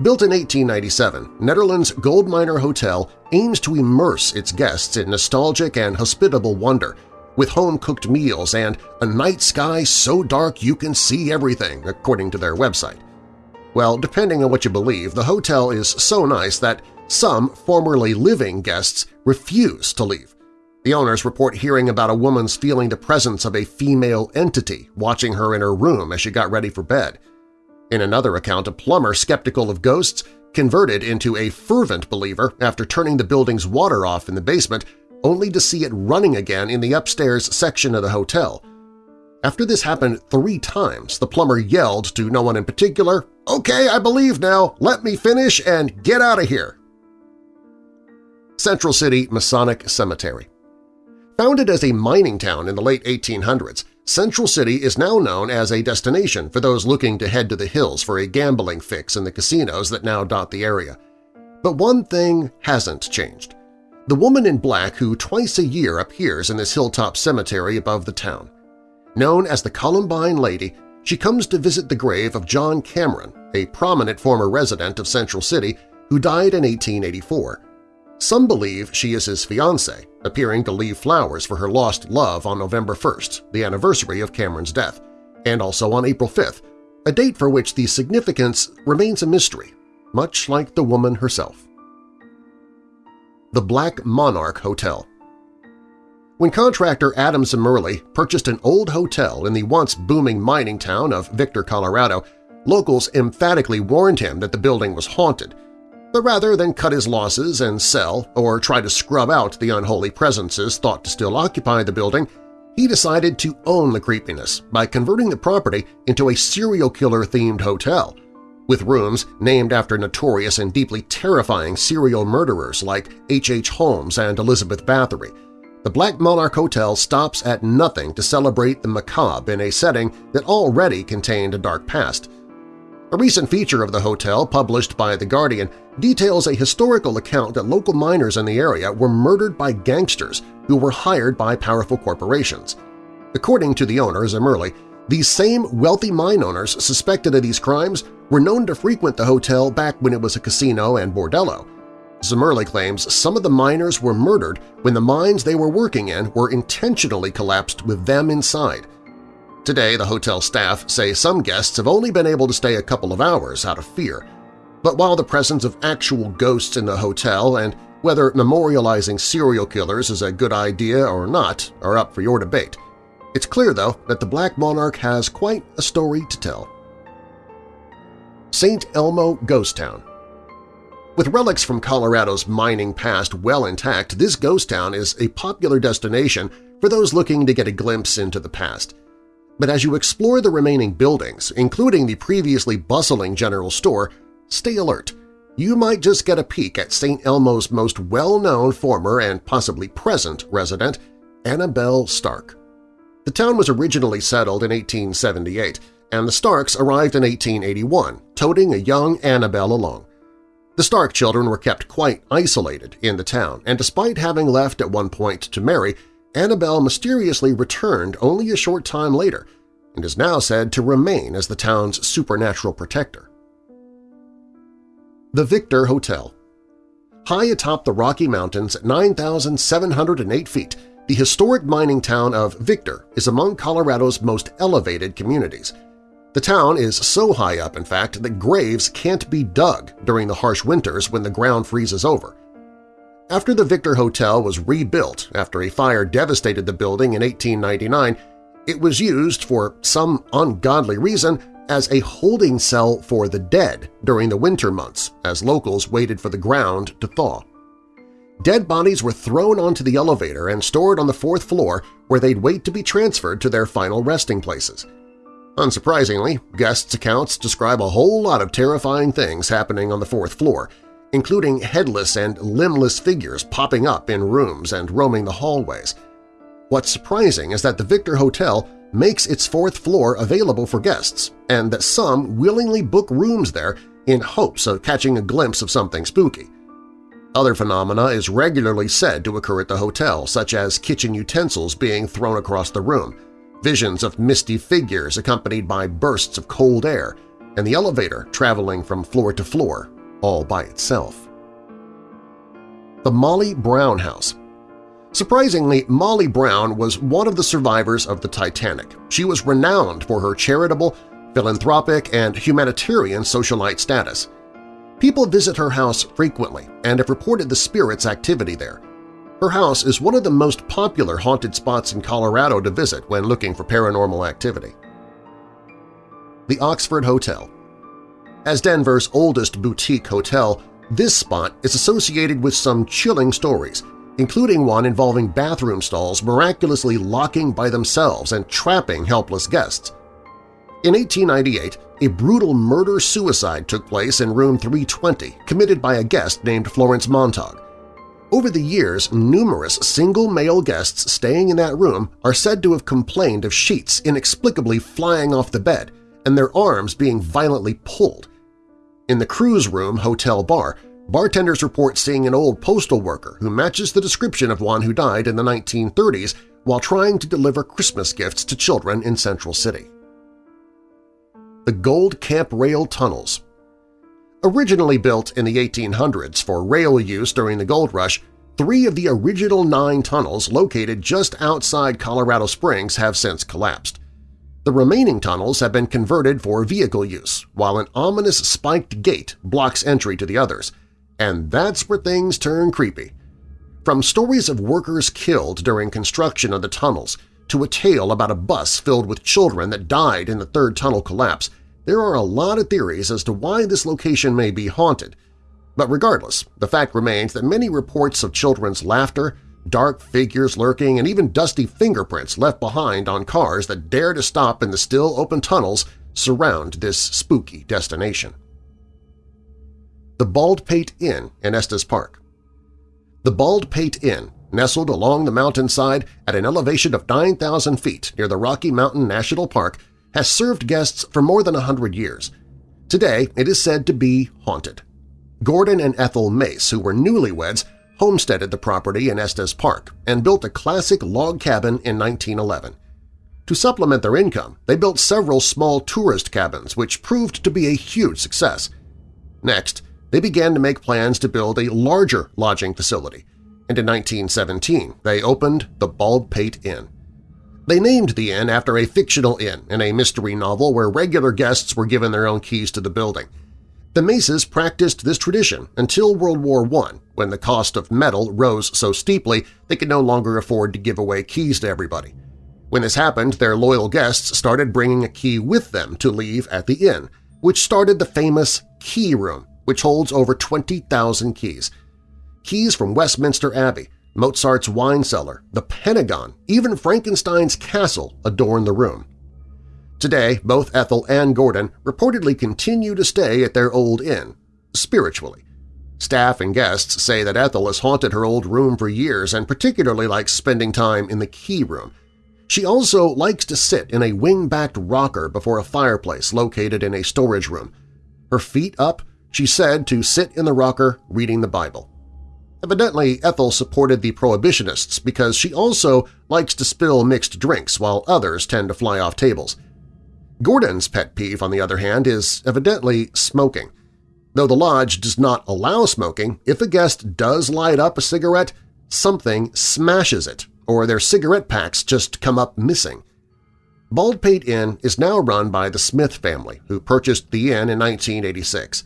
Built in 1897, Nederland's Gold Miner Hotel aims to immerse its guests in nostalgic and hospitable wonder, with home-cooked meals and a night sky so dark you can see everything, according to their website. Well, depending on what you believe, the hotel is so nice that some formerly living guests refuse to leave, the owners report hearing about a woman's feeling the presence of a female entity watching her in her room as she got ready for bed. In another account, a plumber skeptical of ghosts converted into a fervent believer after turning the building's water off in the basement only to see it running again in the upstairs section of the hotel. After this happened three times, the plumber yelled to no one in particular, "'Okay, I believe now. Let me finish and get out of here!' Central City Masonic Cemetery Founded as a mining town in the late 1800s, Central City is now known as a destination for those looking to head to the hills for a gambling fix in the casinos that now dot the area. But one thing hasn't changed. The woman in black who twice a year appears in this hilltop cemetery above the town. Known as the Columbine Lady, she comes to visit the grave of John Cameron, a prominent former resident of Central City who died in 1884. Some believe she is his fiancée, appearing to leave flowers for her lost love on November 1st, the anniversary of Cameron's death, and also on April 5th, a date for which the significance remains a mystery, much like the woman herself. The Black Monarch Hotel When contractor Adam Zimmerli purchased an old hotel in the once booming mining town of Victor, Colorado, locals emphatically warned him that the building was haunted, but rather than cut his losses and sell or try to scrub out the unholy presences thought to still occupy the building, he decided to own the creepiness by converting the property into a serial killer-themed hotel, with rooms named after notorious and deeply terrifying serial murderers like H. H. Holmes and Elizabeth Bathory. The Black Monarch Hotel stops at nothing to celebrate the macabre in a setting that already contained a dark past. A recent feature of the hotel, published by The Guardian, details a historical account that local miners in the area were murdered by gangsters who were hired by powerful corporations. According to the owner, Zimmerli, these same wealthy mine owners suspected of these crimes were known to frequent the hotel back when it was a casino and bordello. Zimmerli claims some of the miners were murdered when the mines they were working in were intentionally collapsed with them inside – Today, the hotel staff say some guests have only been able to stay a couple of hours out of fear. But while the presence of actual ghosts in the hotel and whether memorializing serial killers is a good idea or not are up for your debate, it's clear, though, that the Black Monarch has quite a story to tell. St. Elmo Ghost Town With relics from Colorado's mining past well intact, this ghost town is a popular destination for those looking to get a glimpse into the past – but as you explore the remaining buildings, including the previously bustling general store, stay alert. You might just get a peek at St. Elmo's most well-known former and possibly present resident, Annabelle Stark. The town was originally settled in 1878, and the Starks arrived in 1881, toting a young Annabelle along. The Stark children were kept quite isolated in the town, and despite having left at one point to marry, Annabelle mysteriously returned only a short time later and is now said to remain as the town's supernatural protector. The Victor Hotel High atop the Rocky Mountains at 9,708 feet, the historic mining town of Victor is among Colorado's most elevated communities. The town is so high up, in fact, that graves can't be dug during the harsh winters when the ground freezes over. After the Victor Hotel was rebuilt after a fire devastated the building in 1899, it was used for some ungodly reason as a holding cell for the dead during the winter months as locals waited for the ground to thaw. Dead bodies were thrown onto the elevator and stored on the fourth floor where they'd wait to be transferred to their final resting places. Unsurprisingly, guests' accounts describe a whole lot of terrifying things happening on the fourth floor, including headless and limbless figures popping up in rooms and roaming the hallways. What's surprising is that the Victor Hotel makes its fourth floor available for guests, and that some willingly book rooms there in hopes of catching a glimpse of something spooky. Other phenomena is regularly said to occur at the hotel, such as kitchen utensils being thrown across the room, visions of misty figures accompanied by bursts of cold air, and the elevator traveling from floor to floor all by itself. The Molly Brown House Surprisingly, Molly Brown was one of the survivors of the Titanic. She was renowned for her charitable, philanthropic, and humanitarian socialite status. People visit her house frequently and have reported the spirit's activity there. Her house is one of the most popular haunted spots in Colorado to visit when looking for paranormal activity. The Oxford Hotel as Denver's oldest boutique hotel, this spot is associated with some chilling stories, including one involving bathroom stalls miraculously locking by themselves and trapping helpless guests. In 1898, a brutal murder-suicide took place in room 320, committed by a guest named Florence Montague. Over the years, numerous single male guests staying in that room are said to have complained of sheets inexplicably flying off the bed and their arms being violently pulled, in the cruise room hotel bar, bartenders report seeing an old postal worker who matches the description of one who died in the 1930s while trying to deliver Christmas gifts to children in Central City. The Gold Camp Rail Tunnels Originally built in the 1800s for rail use during the gold rush, three of the original nine tunnels located just outside Colorado Springs have since collapsed. The remaining tunnels have been converted for vehicle use, while an ominous spiked gate blocks entry to the others. And that's where things turn creepy. From stories of workers killed during construction of the tunnels to a tale about a bus filled with children that died in the third tunnel collapse, there are a lot of theories as to why this location may be haunted. But regardless, the fact remains that many reports of children's laughter, dark figures lurking, and even dusty fingerprints left behind on cars that dare to stop in the still open tunnels surround this spooky destination. The Baldpate Inn in Estes Park The Baldpate Inn, nestled along the mountainside at an elevation of 9,000 feet near the Rocky Mountain National Park, has served guests for more than a hundred years. Today it is said to be haunted. Gordon and Ethel Mace, who were newlyweds, homesteaded the property in Estes Park and built a classic log cabin in 1911. To supplement their income, they built several small tourist cabins which proved to be a huge success. Next, they began to make plans to build a larger lodging facility, and in 1917 they opened the Baldpate Inn. They named the inn after a fictional inn in a mystery novel where regular guests were given their own keys to the building. The Maces practiced this tradition until World War I, when the cost of metal rose so steeply they could no longer afford to give away keys to everybody. When this happened, their loyal guests started bringing a key with them to leave at the inn, which started the famous Key Room, which holds over 20,000 keys. Keys from Westminster Abbey, Mozart's wine cellar, the Pentagon, even Frankenstein's castle adorn the room. Today, both Ethel and Gordon reportedly continue to stay at their old inn, spiritually. Staff and guests say that Ethel has haunted her old room for years and particularly likes spending time in the key room. She also likes to sit in a wing-backed rocker before a fireplace located in a storage room. Her feet up, she said to sit in the rocker reading the Bible. Evidently, Ethel supported the Prohibitionists because she also likes to spill mixed drinks while others tend to fly off tables. Gordon's pet peeve, on the other hand, is evidently smoking. Though the lodge does not allow smoking, if a guest does light up a cigarette, something smashes it, or their cigarette packs just come up missing. Baldpate Inn is now run by the Smith family, who purchased the inn in 1986.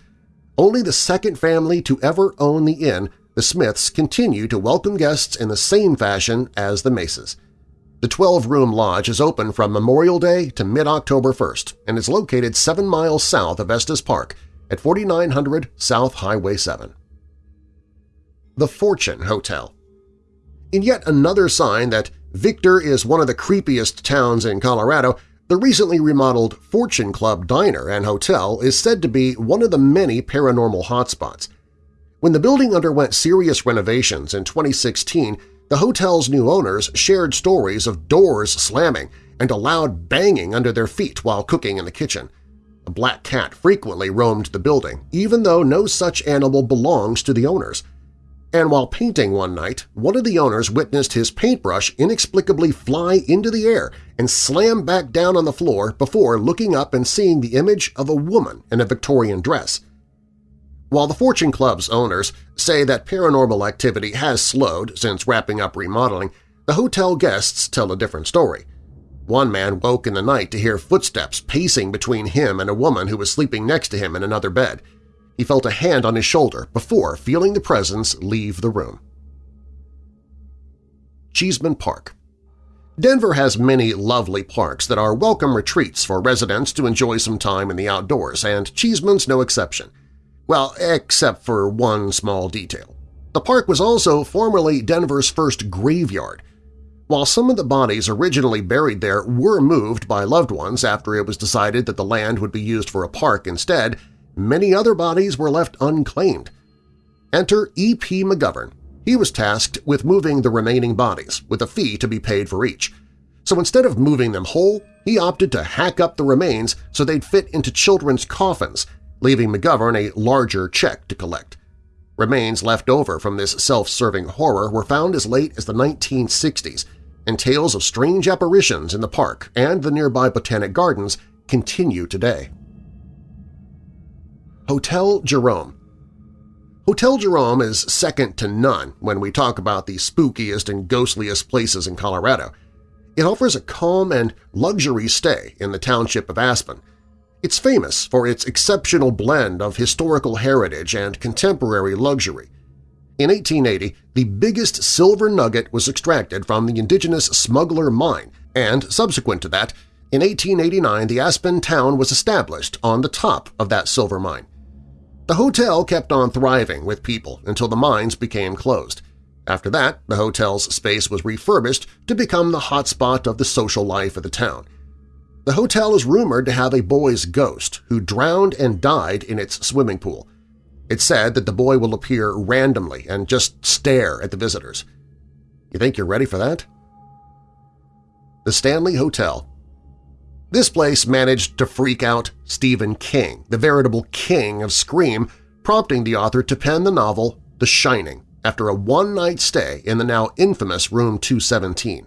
Only the second family to ever own the inn, the Smiths continue to welcome guests in the same fashion as the Maces. The 12-room lodge is open from Memorial Day to mid-October 1st and is located 7 miles south of Estes Park at 4900 South Highway 7. The Fortune Hotel In yet another sign that Victor is one of the creepiest towns in Colorado, the recently remodeled Fortune Club Diner and Hotel is said to be one of the many paranormal hotspots. When the building underwent serious renovations in 2016, the hotel's new owners shared stories of doors slamming and a loud banging under their feet while cooking in the kitchen. A black cat frequently roamed the building, even though no such animal belongs to the owners. And while painting one night, one of the owners witnessed his paintbrush inexplicably fly into the air and slam back down on the floor before looking up and seeing the image of a woman in a Victorian dress. While the Fortune Club's owners say that paranormal activity has slowed since wrapping up remodeling, the hotel guests tell a different story. One man woke in the night to hear footsteps pacing between him and a woman who was sleeping next to him in another bed. He felt a hand on his shoulder before feeling the presence leave the room. Cheesman Park Denver has many lovely parks that are welcome retreats for residents to enjoy some time in the outdoors, and Cheesman's no exception. Well, except for one small detail. The park was also formerly Denver's first graveyard. While some of the bodies originally buried there were moved by loved ones after it was decided that the land would be used for a park instead, many other bodies were left unclaimed. Enter E.P. McGovern. He was tasked with moving the remaining bodies, with a fee to be paid for each. So instead of moving them whole, he opted to hack up the remains so they'd fit into children's coffins leaving McGovern a larger check to collect. Remains left over from this self-serving horror were found as late as the 1960s, and tales of strange apparitions in the park and the nearby Botanic Gardens continue today. Hotel Jerome. Hotel Jerome is second to none when we talk about the spookiest and ghostliest places in Colorado. It offers a calm and luxury stay in the township of Aspen. It's famous for its exceptional blend of historical heritage and contemporary luxury. In 1880, the biggest silver nugget was extracted from the indigenous Smuggler Mine, and subsequent to that, in 1889 the Aspen town was established on the top of that silver mine. The hotel kept on thriving with people until the mines became closed. After that, the hotel's space was refurbished to become the hotspot of the social life of the town. The hotel is rumored to have a boy's ghost who drowned and died in its swimming pool. It's said that the boy will appear randomly and just stare at the visitors. You think you're ready for that? The Stanley Hotel This place managed to freak out Stephen King, the veritable king of Scream, prompting the author to pen the novel The Shining after a one-night stay in the now infamous Room 217.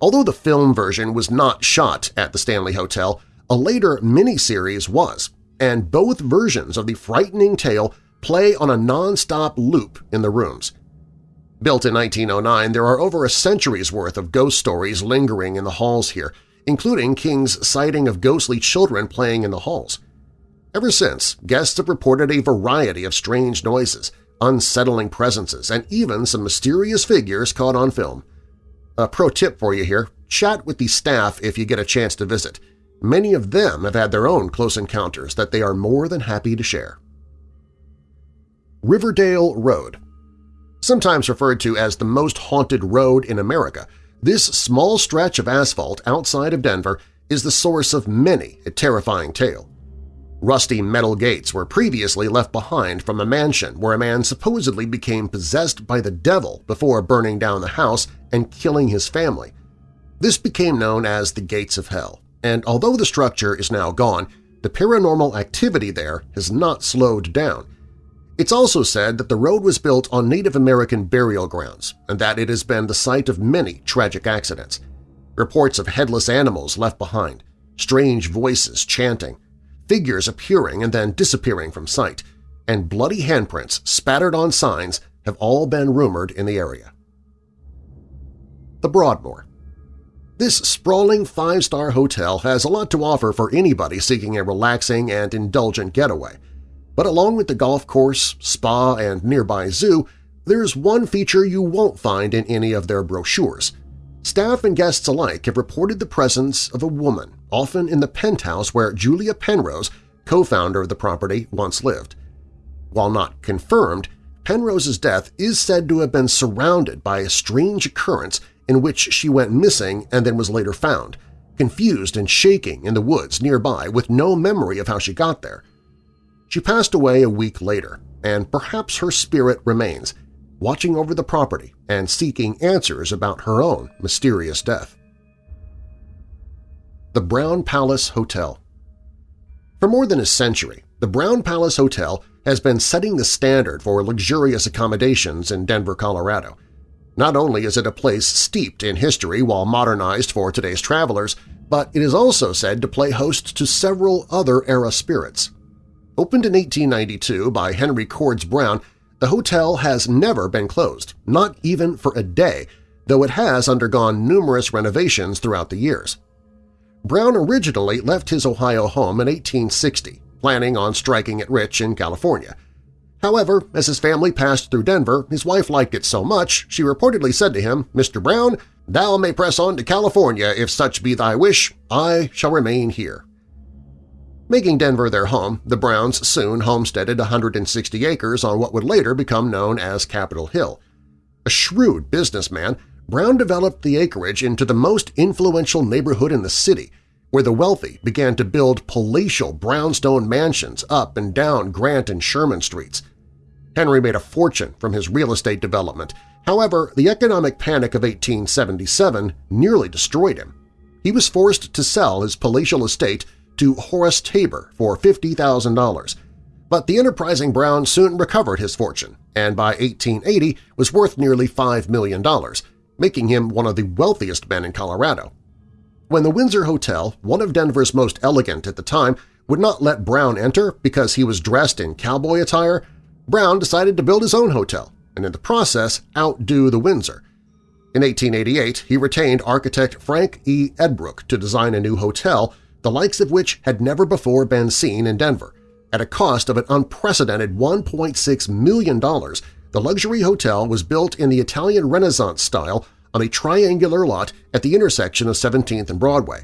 Although the film version was not shot at the Stanley Hotel, a later miniseries was, and both versions of the frightening tale play on a non-stop loop in the rooms. Built in 1909, there are over a century's worth of ghost stories lingering in the halls here, including King's sighting of ghostly children playing in the halls. Ever since, guests have reported a variety of strange noises, unsettling presences, and even some mysterious figures caught on film. A pro tip for you here, chat with the staff if you get a chance to visit. Many of them have had their own close encounters that they are more than happy to share. Riverdale Road Sometimes referred to as the most haunted road in America, this small stretch of asphalt outside of Denver is the source of many a terrifying tale. Rusty metal gates were previously left behind from a mansion where a man supposedly became possessed by the devil before burning down the house and killing his family. This became known as the Gates of Hell, and although the structure is now gone, the paranormal activity there has not slowed down. It's also said that the road was built on Native American burial grounds and that it has been the site of many tragic accidents. Reports of headless animals left behind, strange voices chanting, figures appearing and then disappearing from sight, and bloody handprints spattered on signs have all been rumored in the area. The Broadmoor This sprawling five-star hotel has a lot to offer for anybody seeking a relaxing and indulgent getaway. But along with the golf course, spa, and nearby zoo, there's one feature you won't find in any of their brochures – Staff and guests alike have reported the presence of a woman, often in the penthouse where Julia Penrose, co-founder of the property, once lived. While not confirmed, Penrose's death is said to have been surrounded by a strange occurrence in which she went missing and then was later found, confused and shaking in the woods nearby with no memory of how she got there. She passed away a week later, and perhaps her spirit remains – watching over the property and seeking answers about her own mysterious death. The Brown Palace Hotel For more than a century, the Brown Palace Hotel has been setting the standard for luxurious accommodations in Denver, Colorado. Not only is it a place steeped in history while modernized for today's travelers, but it is also said to play host to several other era spirits. Opened in 1892 by Henry Cordes Brown, the hotel has never been closed, not even for a day, though it has undergone numerous renovations throughout the years. Brown originally left his Ohio home in 1860, planning on striking it rich in California. However, as his family passed through Denver, his wife liked it so much she reportedly said to him, Mr. Brown, thou may press on to California if such be thy wish, I shall remain here. Making Denver their home, the Browns soon homesteaded 160 acres on what would later become known as Capitol Hill. A shrewd businessman, Brown developed the acreage into the most influential neighborhood in the city, where the wealthy began to build palatial brownstone mansions up and down Grant and Sherman streets. Henry made a fortune from his real estate development. However, the economic panic of 1877 nearly destroyed him. He was forced to sell his palatial estate to Horace Tabor for $50,000, but the enterprising Brown soon recovered his fortune and by 1880 was worth nearly $5 million, making him one of the wealthiest men in Colorado. When the Windsor Hotel, one of Denver's most elegant at the time, would not let Brown enter because he was dressed in cowboy attire, Brown decided to build his own hotel and in the process outdo the Windsor. In 1888, he retained architect Frank E. Edbrooke to design a new hotel, the likes of which had never before been seen in Denver. At a cost of an unprecedented $1.6 million, the luxury hotel was built in the Italian Renaissance style on a triangular lot at the intersection of 17th and Broadway.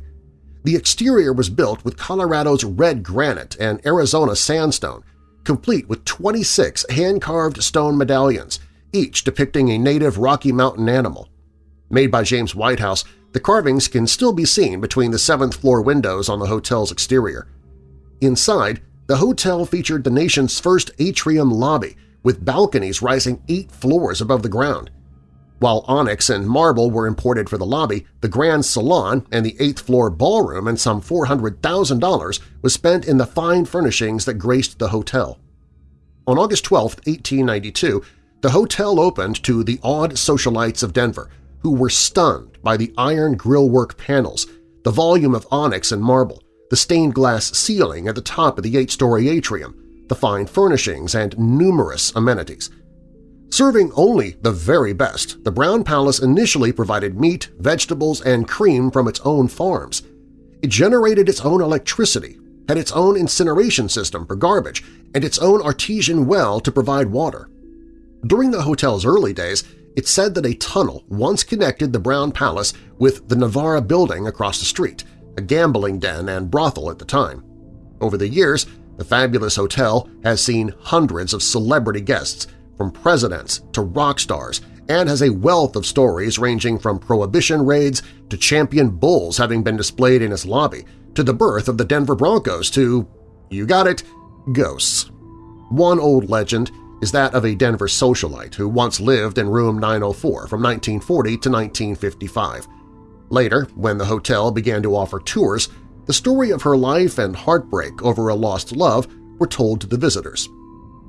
The exterior was built with Colorado's red granite and Arizona sandstone, complete with 26 hand-carved stone medallions, each depicting a native Rocky Mountain animal. Made by James Whitehouse, the carvings can still be seen between the seventh-floor windows on the hotel's exterior. Inside, the hotel featured the nation's first atrium lobby, with balconies rising eight floors above the ground. While onyx and marble were imported for the lobby, the Grand Salon and the eighth-floor ballroom and some $400,000 was spent in the fine furnishings that graced the hotel. On August 12, 1892, the hotel opened to the awed socialites of Denver, who were stunned by the iron grillwork panels, the volume of onyx and marble, the stained glass ceiling at the top of the eight-story atrium, the fine furnishings, and numerous amenities – Serving only the very best, the Brown Palace initially provided meat, vegetables, and cream from its own farms. It generated its own electricity, had its own incineration system for garbage, and its own artesian well to provide water. During the hotel's early days, it said that a tunnel once connected the Brown Palace with the Navarre building across the street, a gambling den and brothel at the time. Over the years, the fabulous hotel has seen hundreds of celebrity guests, from presidents to rock stars and has a wealth of stories ranging from prohibition raids to champion bulls having been displayed in its lobby to the birth of the Denver Broncos to, you got it, ghosts. One old legend is that of a Denver socialite who once lived in room 904 from 1940 to 1955. Later, when the hotel began to offer tours, the story of her life and heartbreak over a lost love were told to the visitors.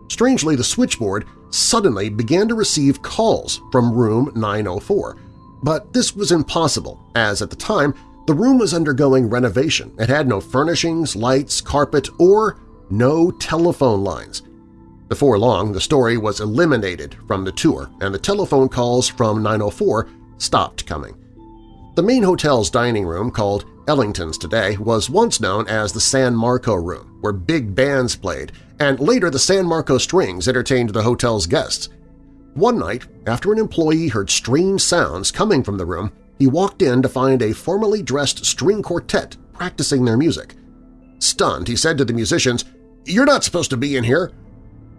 Strangely, the switchboard suddenly began to receive calls from room 904, but this was impossible as at the time the room was undergoing renovation and had no furnishings, lights, carpet, or no telephone lines. Before long, the story was eliminated from the tour and the telephone calls from 904 stopped coming. The main hotel's dining room, called Ellington's today, was once known as the San Marco Room, where big bands played and later the San Marco Strings entertained the hotel's guests. One night, after an employee heard strange sounds coming from the room, he walked in to find a formally dressed string quartet practicing their music. Stunned, he said to the musicians, "'You're not supposed to be in here!'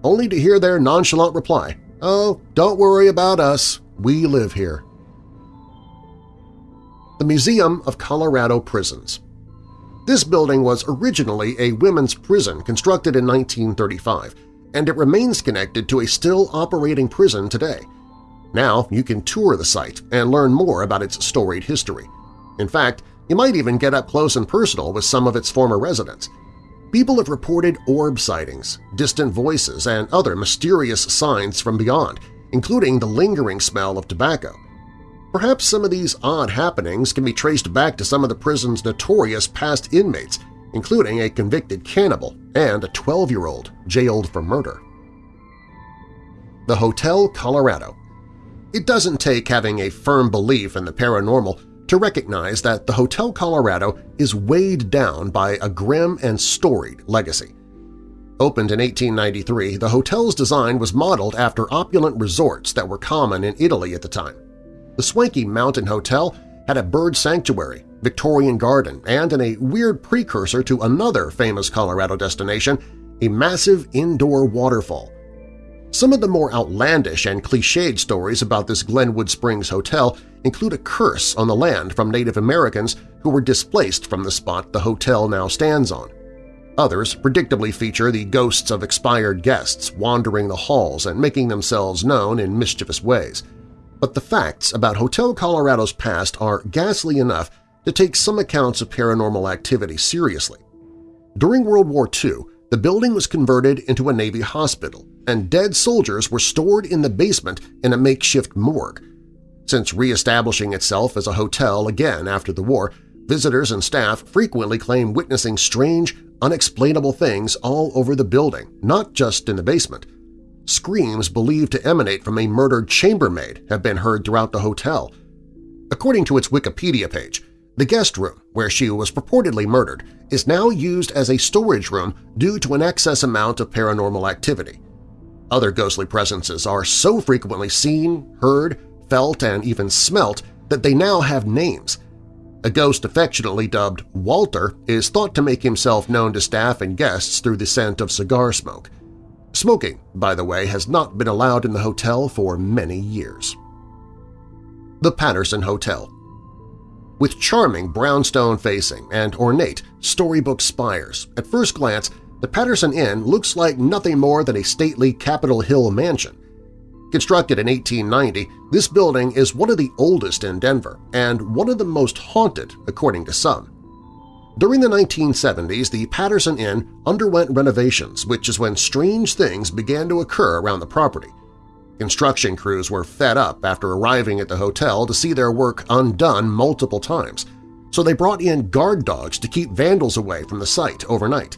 Only to hear their nonchalant reply, "'Oh, don't worry about us. We live here.' The Museum of Colorado Prisons this building was originally a women's prison constructed in 1935, and it remains connected to a still operating prison today. Now you can tour the site and learn more about its storied history. In fact, you might even get up close and personal with some of its former residents. People have reported orb sightings, distant voices, and other mysterious signs from beyond, including the lingering smell of tobacco. Perhaps some of these odd happenings can be traced back to some of the prison's notorious past inmates, including a convicted cannibal and a 12-year-old jailed for murder. The Hotel Colorado It doesn't take having a firm belief in the paranormal to recognize that the Hotel Colorado is weighed down by a grim and storied legacy. Opened in 1893, the hotel's design was modeled after opulent resorts that were common in Italy at the time. The swanky Mountain Hotel had a bird sanctuary, Victorian garden, and in a weird precursor to another famous Colorado destination, a massive indoor waterfall. Some of the more outlandish and cliched stories about this Glenwood Springs hotel include a curse on the land from Native Americans who were displaced from the spot the hotel now stands on. Others predictably feature the ghosts of expired guests wandering the halls and making themselves known in mischievous ways but the facts about Hotel Colorado's past are ghastly enough to take some accounts of paranormal activity seriously. During World War II, the building was converted into a Navy hospital, and dead soldiers were stored in the basement in a makeshift morgue. Since re-establishing itself as a hotel again after the war, visitors and staff frequently claim witnessing strange, unexplainable things all over the building, not just in the basement. Screams believed to emanate from a murdered chambermaid have been heard throughout the hotel. According to its Wikipedia page, the guest room, where she was purportedly murdered, is now used as a storage room due to an excess amount of paranormal activity. Other ghostly presences are so frequently seen, heard, felt, and even smelt that they now have names. A ghost affectionately dubbed Walter is thought to make himself known to staff and guests through the scent of cigar smoke. Smoking, by the way, has not been allowed in the hotel for many years. The Patterson Hotel With charming brownstone facing and ornate storybook spires, at first glance the Patterson Inn looks like nothing more than a stately Capitol Hill mansion. Constructed in 1890, this building is one of the oldest in Denver and one of the most haunted, according to some. During the 1970s, the Patterson Inn underwent renovations, which is when strange things began to occur around the property. Construction crews were fed up after arriving at the hotel to see their work undone multiple times, so they brought in guard dogs to keep vandals away from the site overnight.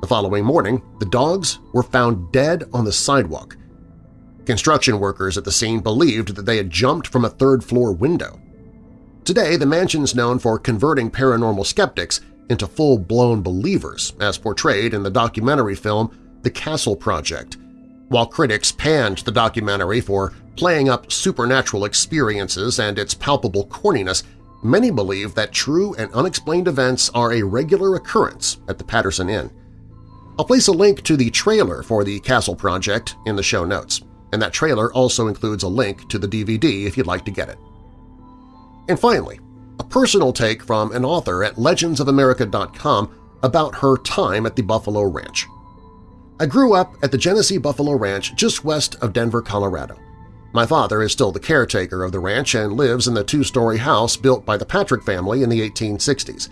The following morning, the dogs were found dead on the sidewalk. Construction workers at the scene believed that they had jumped from a third-floor window. Today, the mansion is known for converting paranormal skeptics into full-blown believers, as portrayed in the documentary film The Castle Project. While critics panned the documentary for playing up supernatural experiences and its palpable corniness, many believe that true and unexplained events are a regular occurrence at the Patterson Inn. I'll place a link to the trailer for the Castle Project in the show notes, and that trailer also includes a link to the DVD if you'd like to get it. And finally, a personal take from an author at legendsofamerica.com about her time at the Buffalo Ranch. I grew up at the Genesee Buffalo Ranch just west of Denver, Colorado. My father is still the caretaker of the ranch and lives in the two-story house built by the Patrick family in the 1860s.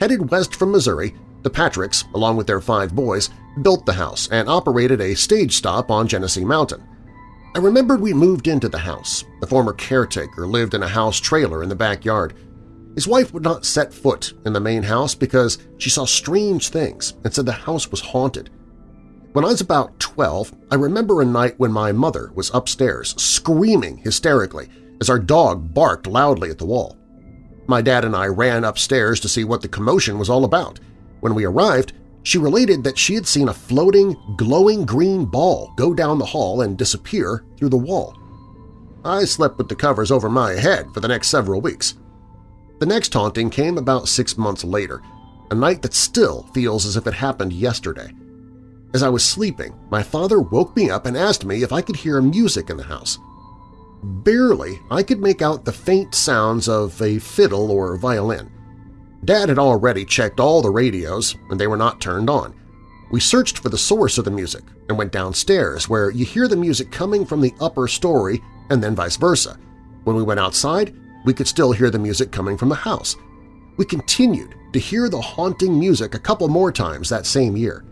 Headed west from Missouri, the Patricks, along with their five boys, built the house and operated a stage stop on Genesee Mountain. I remembered we moved into the house. The former caretaker lived in a house trailer in the backyard. His wife would not set foot in the main house because she saw strange things and said the house was haunted. When I was about 12, I remember a night when my mother was upstairs screaming hysterically as our dog barked loudly at the wall. My dad and I ran upstairs to see what the commotion was all about. When we arrived, she related that she had seen a floating, glowing green ball go down the hall and disappear through the wall. I slept with the covers over my head for the next several weeks. The next haunting came about six months later, a night that still feels as if it happened yesterday. As I was sleeping, my father woke me up and asked me if I could hear music in the house. Barely I could make out the faint sounds of a fiddle or violin. Dad had already checked all the radios, and they were not turned on. We searched for the source of the music and went downstairs, where you hear the music coming from the upper story and then vice versa. When we went outside, we could still hear the music coming from the house. We continued to hear the haunting music a couple more times that same year.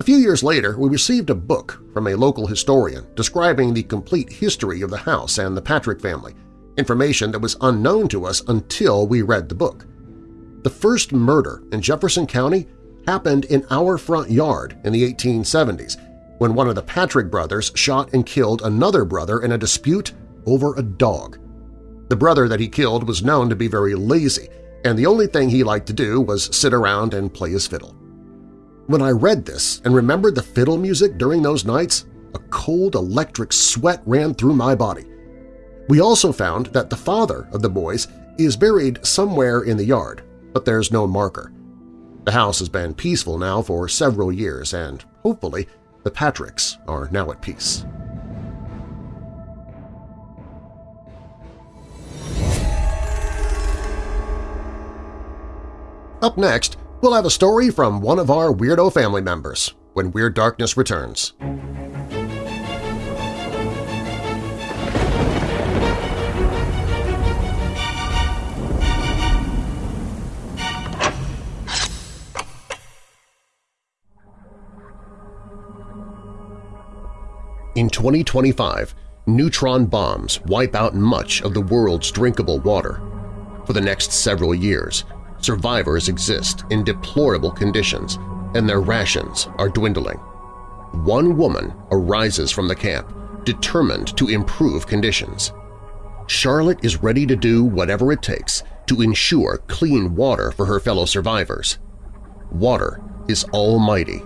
A few years later, we received a book from a local historian describing the complete history of the house and the Patrick family, information that was unknown to us until we read the book. The first murder in Jefferson County happened in our front yard in the 1870s when one of the Patrick brothers shot and killed another brother in a dispute over a dog. The brother that he killed was known to be very lazy, and the only thing he liked to do was sit around and play his fiddle. When I read this and remembered the fiddle music during those nights, a cold electric sweat ran through my body. We also found that the father of the boys is buried somewhere in the yard, but there's no marker. The house has been peaceful now for several years, and hopefully the Patricks are now at peace. Up next, we'll have a story from one of our Weirdo family members when Weird Darkness returns. In 2025, neutron bombs wipe out much of the world's drinkable water. For the next several years, survivors exist in deplorable conditions and their rations are dwindling. One woman arises from the camp, determined to improve conditions. Charlotte is ready to do whatever it takes to ensure clean water for her fellow survivors. Water is almighty.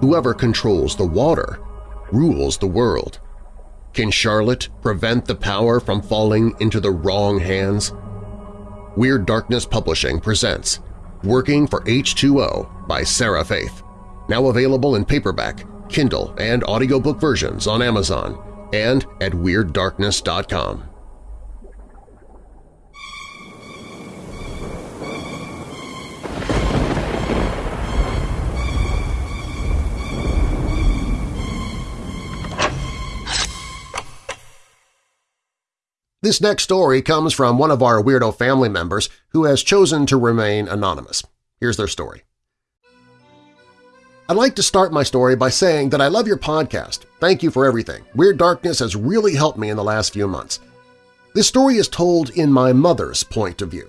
Whoever controls the water rules the world. Can Charlotte prevent the power from falling into the wrong hands? Weird Darkness Publishing presents Working for H2O by Sarah Faith, now available in paperback, Kindle, and audiobook versions on Amazon and at WeirdDarkness.com. This next story comes from one of our Weirdo family members who has chosen to remain anonymous. Here's their story. I'd like to start my story by saying that I love your podcast. Thank you for everything. Weird Darkness has really helped me in the last few months. This story is told in my mother's point of view.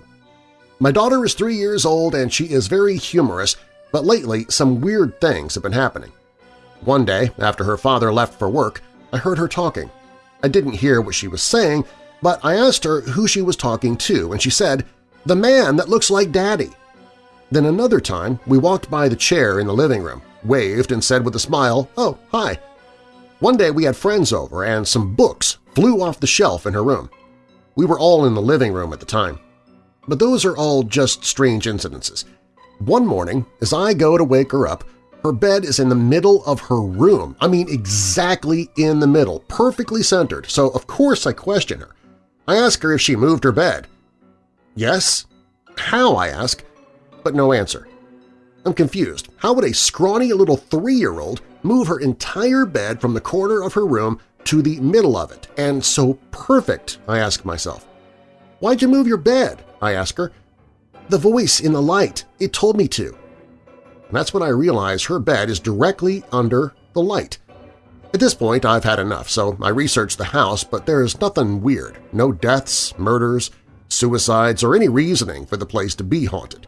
My daughter is three years old and she is very humorous, but lately some weird things have been happening. One day, after her father left for work, I heard her talking. I didn't hear what she was saying, but I asked her who she was talking to, and she said, the man that looks like Daddy. Then another time, we walked by the chair in the living room, waved and said with a smile, oh, hi. One day we had friends over and some books flew off the shelf in her room. We were all in the living room at the time. But those are all just strange incidences. One morning, as I go to wake her up, her bed is in the middle of her room. I mean exactly in the middle, perfectly centered, so of course I question her. I ask her if she moved her bed. Yes? How, I ask, but no answer. I'm confused. How would a scrawny little three-year-old move her entire bed from the corner of her room to the middle of it, and so perfect, I ask myself. Why'd you move your bed? I ask her. The voice in the light, it told me to. That's when I realize her bed is directly under the light. At this point, I've had enough, so I researched the house, but there's nothing weird, no deaths, murders, suicides, or any reasoning for the place to be haunted.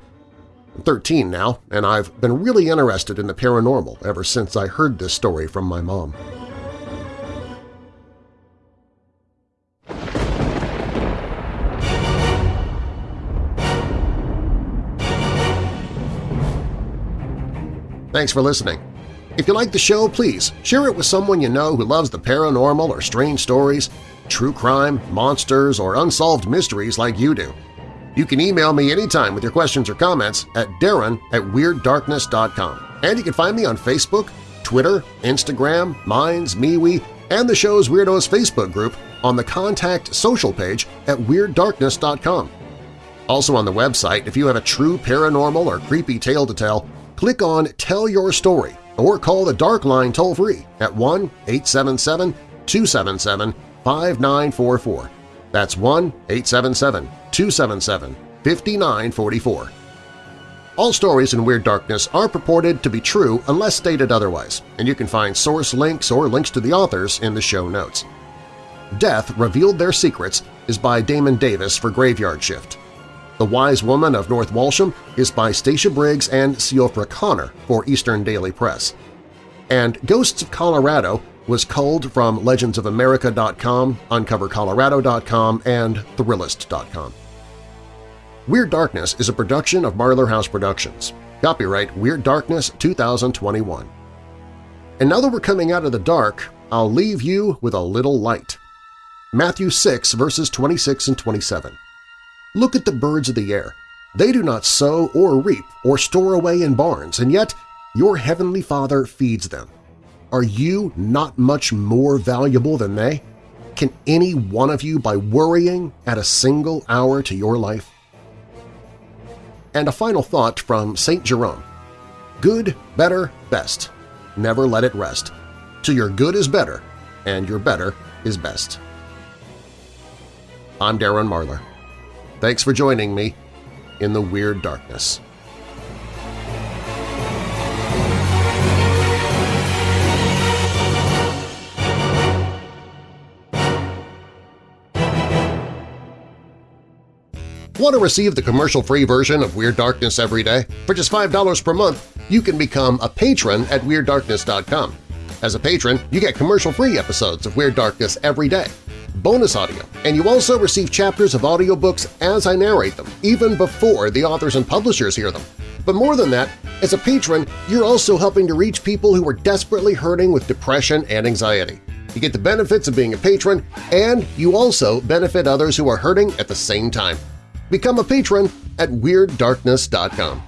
I'm 13 now, and I've been really interested in the paranormal ever since I heard this story from my mom. Thanks for listening. If you like the show, please share it with someone you know who loves the paranormal or strange stories, true crime, monsters, or unsolved mysteries like you do. You can email me anytime with your questions or comments at darren at WeirdDarkness.com. And you can find me on Facebook, Twitter, Instagram, Minds, MeWe, and the show's Weirdos Facebook group on the Contact Social page at WeirdDarkness.com. Also on the website, if you have a true paranormal or creepy tale to tell, click on Tell Your Story or call the Dark Line toll-free at 1-877-277-5944. That's 1-877-277-5944. All stories in Weird Darkness are purported to be true unless stated otherwise, and you can find source links or links to the authors in the show notes. Death Revealed Their Secrets is by Damon Davis for Graveyard Shift. The Wise Woman of North Walsham is by Stacia Briggs and Siofra Connor for Eastern Daily Press. And Ghosts of Colorado was culled from legendsofamerica.com, uncovercolorado.com, and Thrillist.com. Weird Darkness is a production of Marlar House Productions. Copyright Weird Darkness 2021. And now that we're coming out of the dark, I'll leave you with a little light. Matthew 6 verses 26 and 27. Look at the birds of the air. They do not sow or reap or store away in barns, and yet your heavenly Father feeds them. Are you not much more valuable than they? Can any one of you by worrying add a single hour to your life? And a final thought from St. Jerome. Good, better, best. Never let it rest. Till your good is better, and your better is best. I'm Darren Marlar. Thanks for joining me in the Weird Darkness. Want to receive the commercial-free version of Weird Darkness every day? For just $5 per month, you can become a patron at WeirdDarkness.com. As a patron, you get commercial-free episodes of Weird Darkness every day, bonus audio, and you also receive chapters of audiobooks as I narrate them, even before the authors and publishers hear them. But more than that, as a patron, you're also helping to reach people who are desperately hurting with depression and anxiety. You get the benefits of being a patron, and you also benefit others who are hurting at the same time. Become a patron at WeirdDarkness.com.